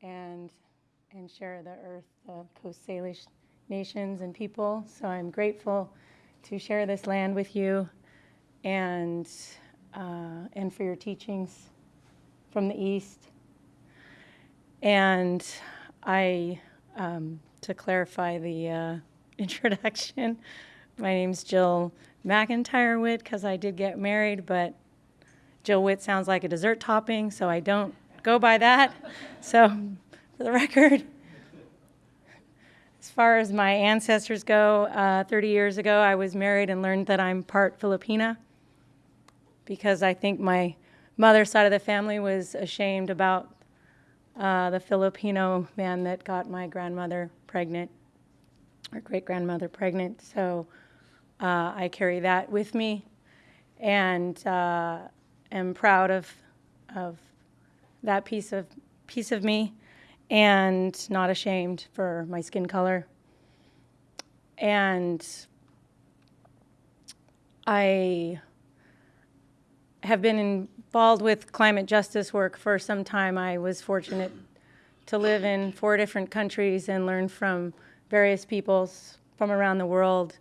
and and share the earth, the Coast Salish nations and people. So I'm grateful to share this land with you and, uh, and for your teachings from the East. And I, um, to clarify the uh, introduction, my name's Jill McIntyre Witt because I did get married, but Jill Witt sounds like a dessert topping, so I don't go by that. So, for the record, as far as my ancestors go, uh, 30 years ago, I was married and learned that I'm part Filipina because I think my mother's side of the family was ashamed about uh, the Filipino man that got my grandmother pregnant, or great grandmother pregnant. So uh, I carry that with me and uh, am proud of, of that piece of, piece of me and not ashamed for my skin color. And I have been involved with climate justice work for some time. I was fortunate to live in four different countries and learn from various peoples from around the world.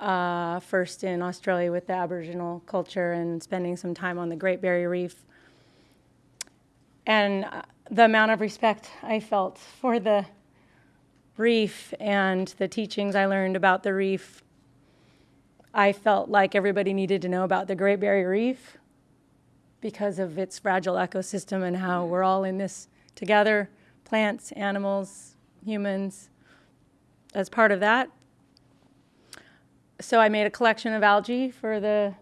Uh, first in Australia with the Aboriginal culture and spending some time on the Great Barrier Reef. And uh, the amount of respect I felt for the reef and the teachings I learned about the reef, I felt like everybody needed to know about the Great Barrier Reef because of its fragile ecosystem and how we're all in this together plants, animals, humans, as part of that. So I made a collection of algae for the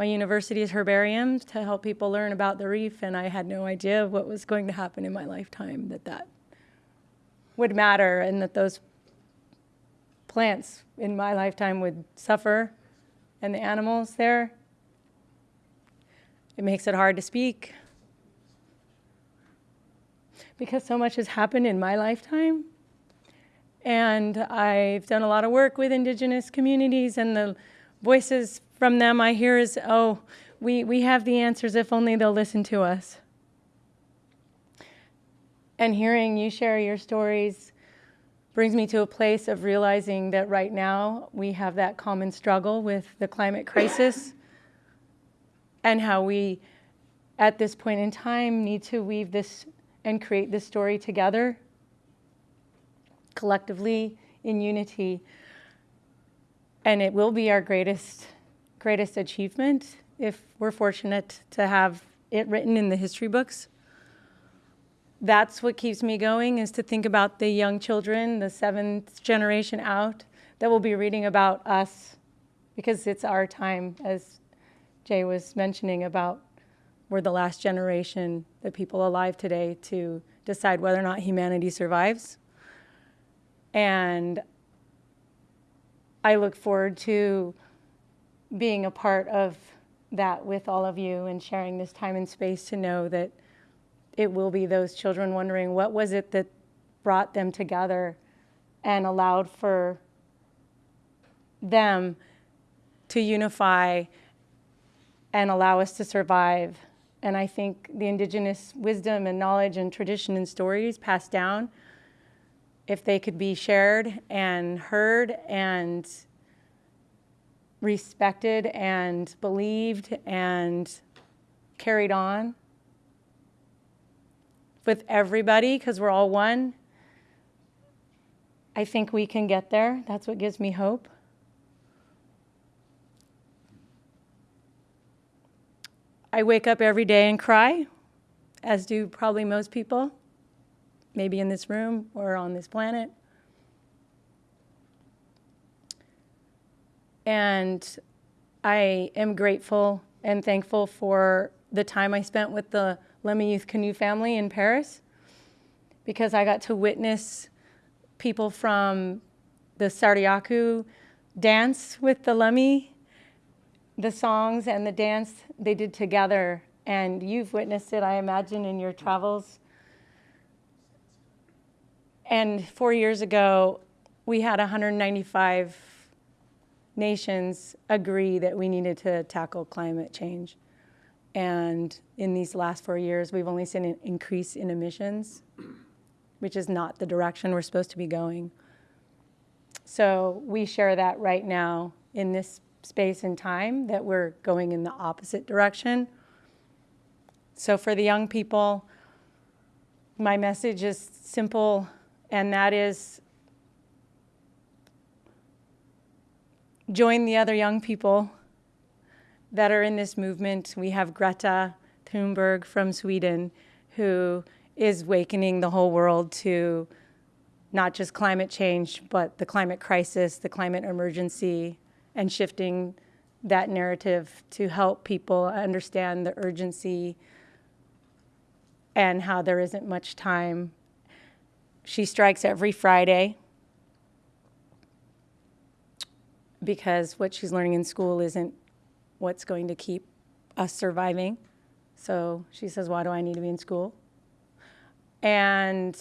my university's herbarium to help people learn about the reef, and I had no idea what was going to happen in my lifetime that that would matter and that those plants in my lifetime would suffer and the animals there. It makes it hard to speak because so much has happened in my lifetime. And I've done a lot of work with indigenous communities, and the voices from them I hear is, oh, we, we have the answers if only they'll listen to us. And hearing you share your stories brings me to a place of realizing that right now we have that common struggle with the climate crisis and how we, at this point in time, need to weave this and create this story together, collectively, in unity. And it will be our greatest, greatest achievement if we're fortunate to have it written in the history books that's what keeps me going is to think about the young children, the seventh generation out, that will be reading about us because it's our time, as Jay was mentioning about we're the last generation, the people alive today, to decide whether or not humanity survives. And I look forward to being a part of that with all of you and sharing this time and space to know that it will be those children wondering what was it that brought them together and allowed for them to unify and allow us to survive. And I think the indigenous wisdom and knowledge and tradition and stories passed down, if they could be shared and heard and respected and believed and carried on, with everybody because we're all one. I think we can get there. That's what gives me hope. I wake up every day and cry, as do probably most people, maybe in this room or on this planet. And I am grateful and thankful for the time I spent with the Lummi Youth Canoe family in Paris because I got to witness people from the Sarayaku dance with the Lummi, the songs and the dance they did together. And you've witnessed it, I imagine, in your travels. And four years ago, we had 195 nations agree that we needed to tackle climate change. And in these last four years, we've only seen an increase in emissions, which is not the direction we're supposed to be going. So we share that right now in this space and time that we're going in the opposite direction. So for the young people, my message is simple, and that is join the other young people that are in this movement. We have Greta Thunberg from Sweden, who is awakening the whole world to not just climate change, but the climate crisis, the climate emergency, and shifting that narrative to help people understand the urgency and how there isn't much time. She strikes every Friday because what she's learning in school isn't what's going to keep us surviving. So she says, Why do I need to be in school? And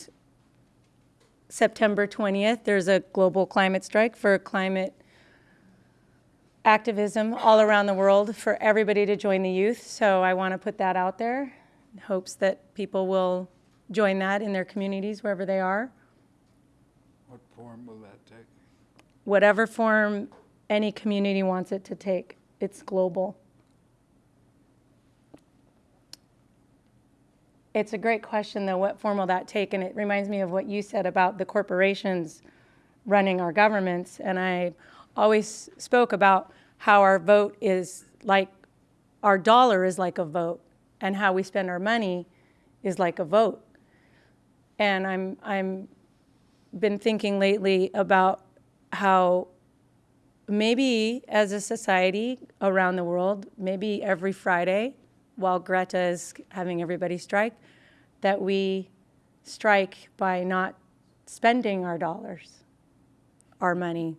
September 20th, there's a global climate strike for climate activism all around the world for everybody to join the youth. So I want to put that out there in hopes that people will join that in their communities wherever they are. What form will that take? Whatever form any community wants it to take, it's global. It's a great question, though. What form will that take? And it reminds me of what you said about the corporations running our governments. And I always spoke about how our vote is like our dollar is like a vote, and how we spend our money is like a vote. And I'm I'm been thinking lately about how maybe as a society around the world, maybe every Friday, while Greta is having everybody strike, that we strike by not spending our dollars, our money.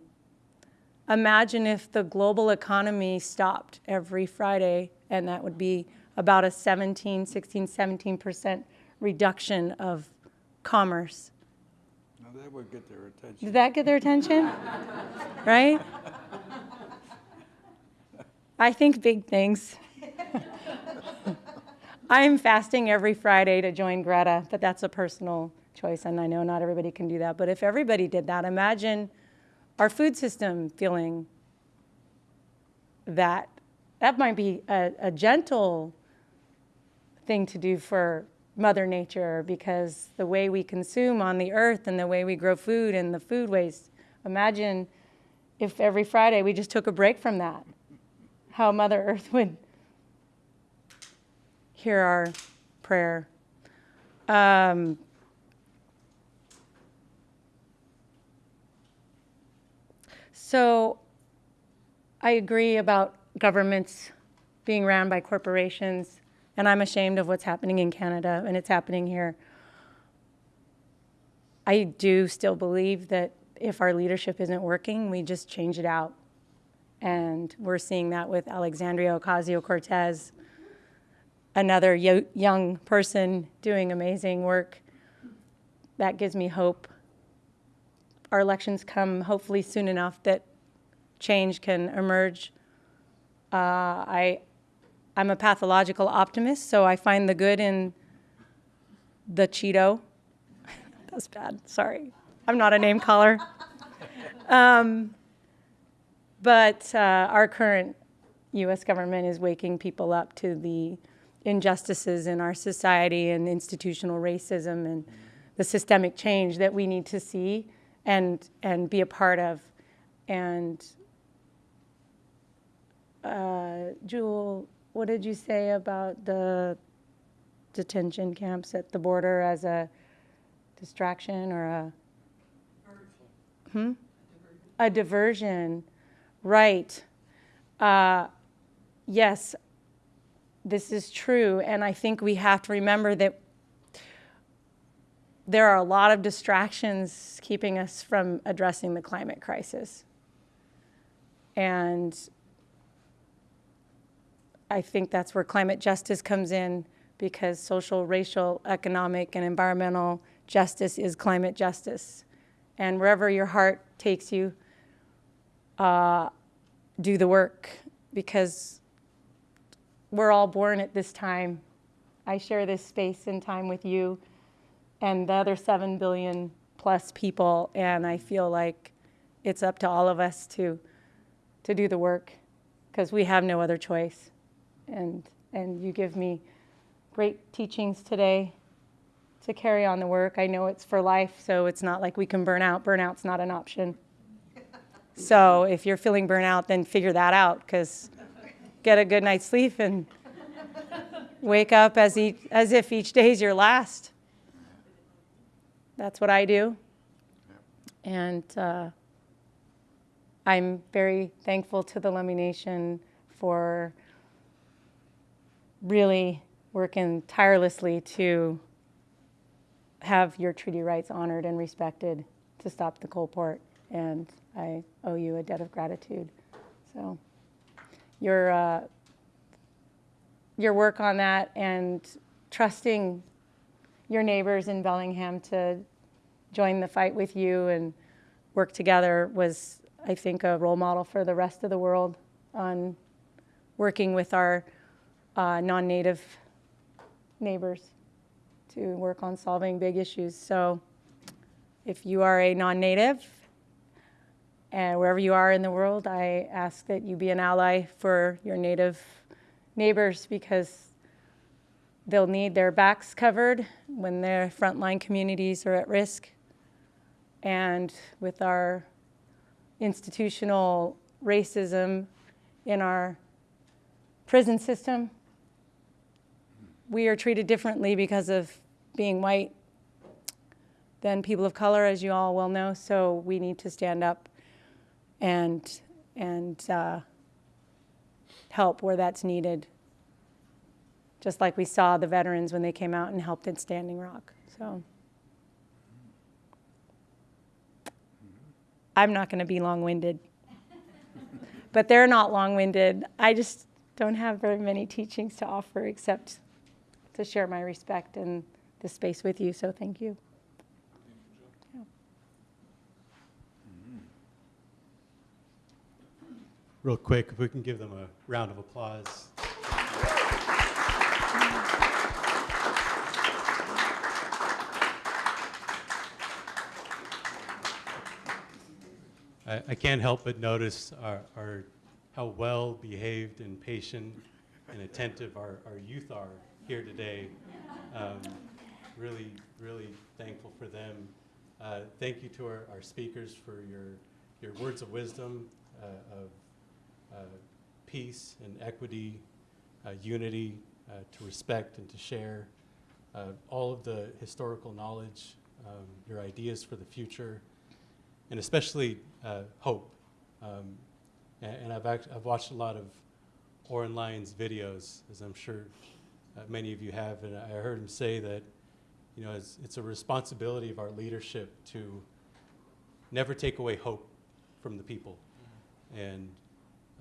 Imagine if the global economy stopped every Friday, and that would be about a 17, 16, 17% reduction of commerce. Now that would get their attention. Did that get their attention? right? I think big things. I'm fasting every Friday to join Greta, but that's a personal choice, and I know not everybody can do that. But if everybody did that, imagine our food system feeling that. That might be a, a gentle thing to do for Mother Nature because the way we consume on the earth and the way we grow food and the food waste. Imagine if every Friday we just took a break from that, how Mother Earth would hear our prayer. Um, so I agree about governments being ran by corporations, and I'm ashamed of what's happening in Canada, and it's happening here. I do still believe that if our leadership isn't working, we just change it out. And we're seeing that with Alexandria Ocasio Cortez, another yo- young person doing amazing work. That gives me hope. Our elections come hopefully soon enough that change can emerge. Uh, I, I'm a pathological optimist, so I find the good in the Cheeto. That's bad. Sorry. I'm not a name caller. Um, but uh, our current U.S. government is waking people up to the injustices in our society and institutional racism and the systemic change that we need to see and and be a part of. And uh, Jewel what did you say about the detention camps at the border as a distraction or a? Hmm? A diversion, right. Uh, yes, this is true, and I think we have to remember that there are a lot of distractions keeping us from addressing the climate crisis. And I think that's where climate justice comes in because social, racial, economic, and environmental justice is climate justice. And wherever your heart takes you, uh, do the work because we're all born at this time. I share this space and time with you and the other 7 billion plus people, and I feel like it's up to all of us to, to do the work because we have no other choice. And, and you give me great teachings today to carry on the work. I know it's for life, so it's not like we can burn out. Burnout's not an option. So if you're feeling burnout, then figure that out because get a good night's sleep and wake up as, each, as if each day is your last. That's what I do. And uh, I'm very thankful to the Lummi Nation for really working tirelessly to have your treaty rights honored and respected to stop the coal port. And I owe you a debt of gratitude. So your, uh, your work on that and trusting your neighbors in Bellingham to join the fight with you and work together was, I think, a role model for the rest of the world on working with our uh, non-native neighbors to work on solving big issues. So if you are a non-native and wherever you are in the world, I ask that you be an ally for your native neighbors because they'll need their backs covered when their frontline communities are at risk. And with our institutional racism in our prison system, we are treated differently because of being white than people of color, as you all well know. So we need to stand up and and uh, help where that's needed. Just like we saw the veterans when they came out and helped at Standing Rock. So I'm not going to be long-winded, but they're not long-winded. I just don't have very many teachings to offer except to share my respect and the space with you. So thank you. Real quick, if we can give them a round of applause. I, I can't help but notice our, our, how well behaved and patient and attentive our, our youth are here today. Um, really, really thankful for them. Uh, thank you to our, our speakers for your, your words of wisdom, uh, of uh, peace and equity, uh, unity, uh, to respect and to share, uh, all of the historical knowledge, um, your ideas for the future, and especially hope. Um, and, and I've, I've watched a lot of Oren Lyons videos, as I'm sure uh, many of you have, and I heard him say that, you know, it's, it's a responsibility of our leadership to never take away hope from the people. And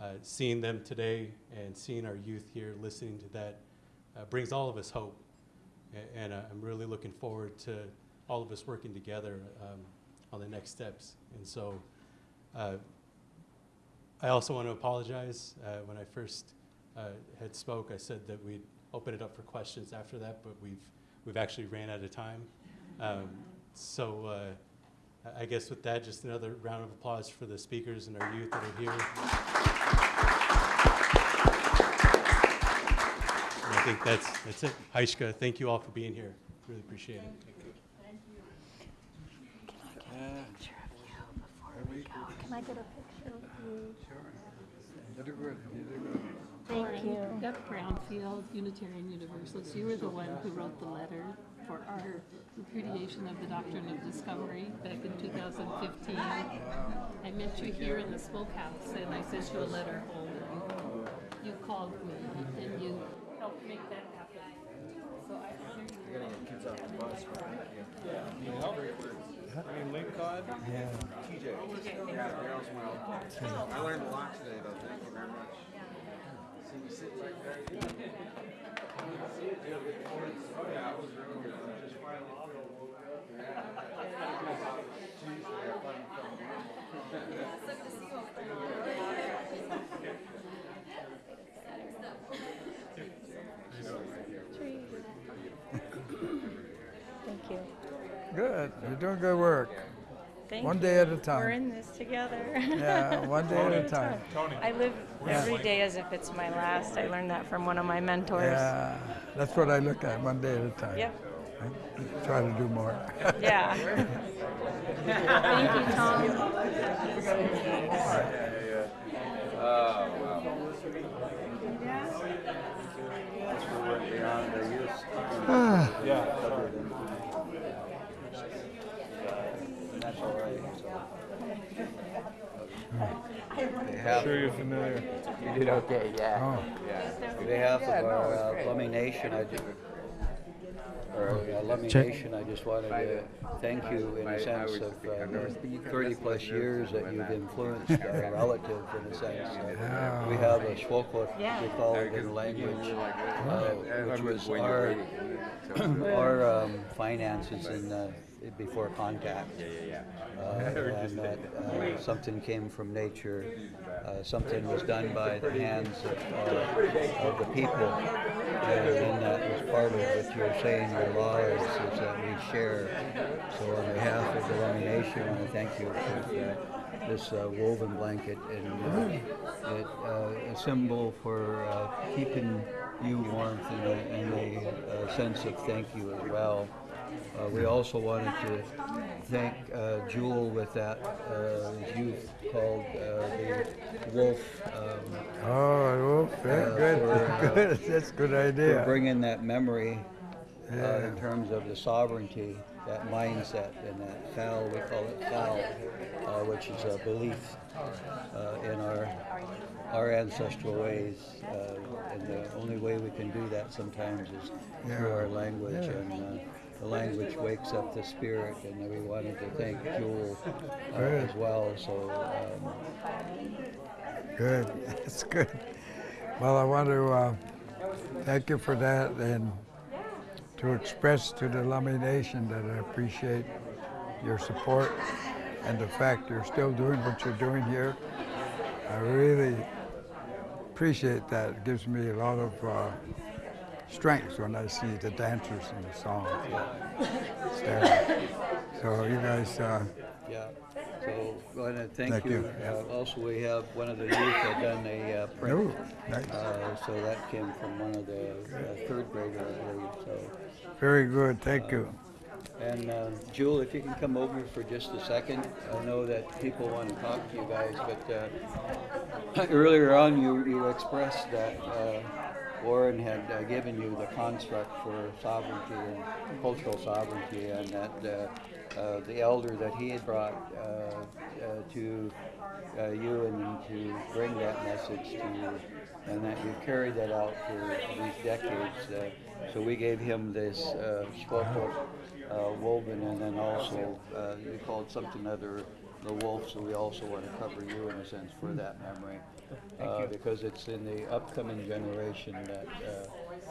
uh, seeing them today and seeing our youth here listening to that uh, brings all of us hope. A- And uh, I'm really looking forward to all of us working together um, on the next steps. And so uh, I also want to apologize. Uh, when I first uh, had spoke, I said that we'd open it up for questions after that, but we've, we've actually ran out of time. Um, so uh, I- I guess with that, just another round of applause for the speakers and our youth that are here. And I think that's, that's it. Heishka, thank you all for being here. Really appreciate it. Can I get a picture of you? Before we go? Can I get a picture of you? Sure. You did good, you did good. Thank you. Yep, Brownfield Unitarian Universalist. You were the one who wrote the letter for our repudiation of the doctrine of discovery back in 2015. I met you here in the smokehouse and I sent you a letter home. and You called me and you helped make that happen. So I honor you. I oh. learned a lot today, though. Thank you very much. See you sit right there. Oh, yeah, it was really good. Just Thank you. Good. You're doing good work. Thank One you. day at a time. We're in this together. Yeah, one day at a time. Tony. I live every day as if it's my last. I learned that from one of my mentors. Yeah, that's what I look at, one day at a time. Yep. I Try to do more. Yeah. Thank you, Tom. Sure you're familiar. You did okay, yeah. Oh, On behalf of our uh, Lummi Nation, I just, or uh, Lummi Nation, I just wanted to thank you in a sense of uh, 30 plus years that you've influenced our relative in a sense. Uh, We have a Shwokot, we call it in language, uh, which was our, our um, finances in, uh, before contact. Uh, and that uh, something came from nature, uh, something was done by the hands of, uh, of the people. And that was part of what you're saying, your laws is that we share. So on behalf of the Lummi Nation, I want to thank you for this uh, woven blanket and uh, it, uh, a symbol for uh, keeping you warmth and a, and a, uh sense of thank you as well. Uh, we also wanted to thank uh, Jewel with that uh, youth called uh, the Wolf um, oh, well, Uh, good, for, uh, good. That's a good idea. for bringing that memory uh, Yeah. in terms of the sovereignty, that mindset, and that foul, we call it foul, uh, which is a belief uh, in our our ancestral ways. Uh, and the only way we can do that sometimes is through our language. Yeah. And uh, the language wakes up the spirit. And we wanted to thank Jewel uh, as well. So um, Good, that's good. Well, I want to uh, thank you for that and to express to the Lummi Nation that I appreciate your support and the fact you're still doing what you're doing here. I really appreciate that. It gives me a lot of uh, strength when I see the dancers and the songs. So you guys, uh, Yeah, so I want to thank Thank you. you. Uh, Also, we have, one of the youth had done a uh, print. Ooh, nice. Uh, So that came from one of the uh, third grader, I believe, so. very good, thank you. And uh, Jewel, if you can come over for just a second. I know that people want to talk to you guys, but uh, earlier on, you, you expressed that uh, Oren had uh, given you the construct for sovereignty and cultural sovereignty, and that uh, uh, the elder that he had brought uh, uh, to you and to bring that message to you, and that you carried that out for these decades. So we gave him this uh, woven, and then also you called something other the wolf. So we also want to cover you in a sense for that memory, uh, because it's in the upcoming generation that uh,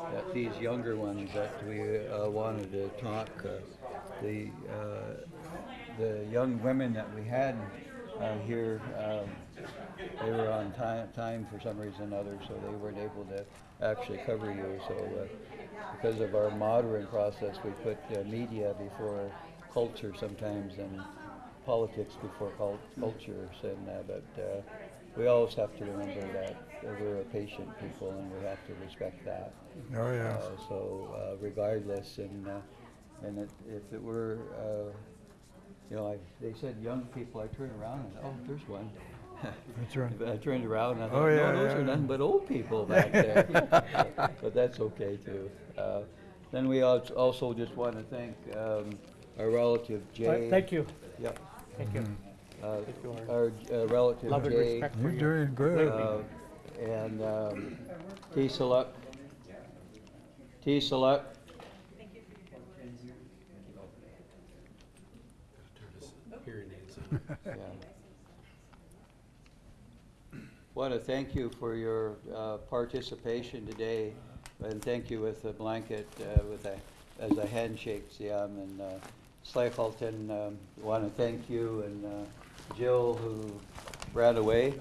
that these younger ones that we uh, wanted to talk. Uh, the uh, the young women that we had uh, here, um, they were on time, time for some reason or other, so they weren't able to actually cover you. So because of our modern process, we put media before culture sometimes and politics before cul- cultures. And but we always have to remember that we're a patient people and we have to respect that. Oh, yeah. Uh, so uh, regardless, and uh, and it, if it were, uh, you know, I, they said young people, I turn around and oh, there's one. That's right. I turned around and I Oh, yeah, no, those yeah, are yeah. nothing but old people back there. But that's okay too. Uh, Then we also just want to thank um, our relative Jay. Thank you. Yep. Thank you. Uh, Our uh, relative Love and Jay. respect for You're you. doing good. uh, And um, T. Select. T. Select. Turn his hearing aids. Yeah. Want to thank you for your uh, participation today, and thank you with the blanket, uh, with a, as a handshake, Siam, and uh, Schleifalten, um, want to thank you, and uh, Jill, who ran away.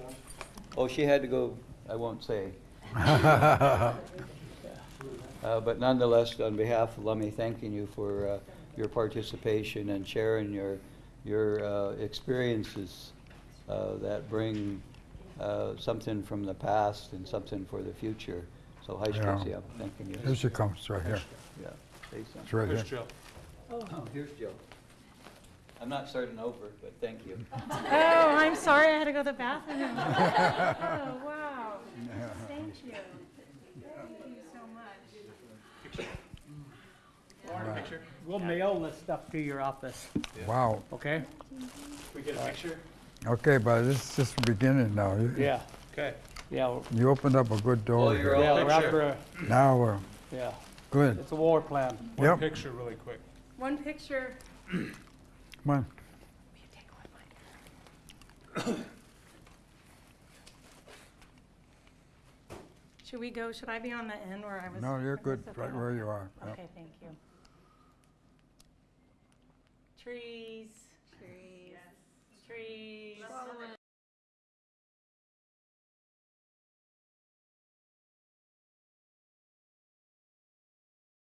Oh, she had to go, I won't say. Uh, But nonetheless, on behalf of Lummi, thanking you for uh, your participation and sharing your, your uh, experiences uh, that bring uh, something from the past and something for the future. So, hi, Yeah. Stacy, I'm thanking you. Here she comes, right here. Yeah, say It's something. right Here's here. Jill. Oh, here's Jill. I'm not starting over, but thank you. Oh, I'm sorry, I had to go to the bathroom. Oh, wow. Thank you. Thank you so much. Picture? We'll mail this stuff to your office, Wow. okay? We get a picture? Okay, but this is just the beginning now. Yeah, Okay. yeah, You opened up a good door. Oh, you're here. yeah, all we're Now we're yeah, good. it's a war plan. One Yep. picture really quick. One picture. Bueno. Should we go, should I be on the end where I was? No, you're good, right where you are. Yep. Okay, thank you. Trees, trees, trees.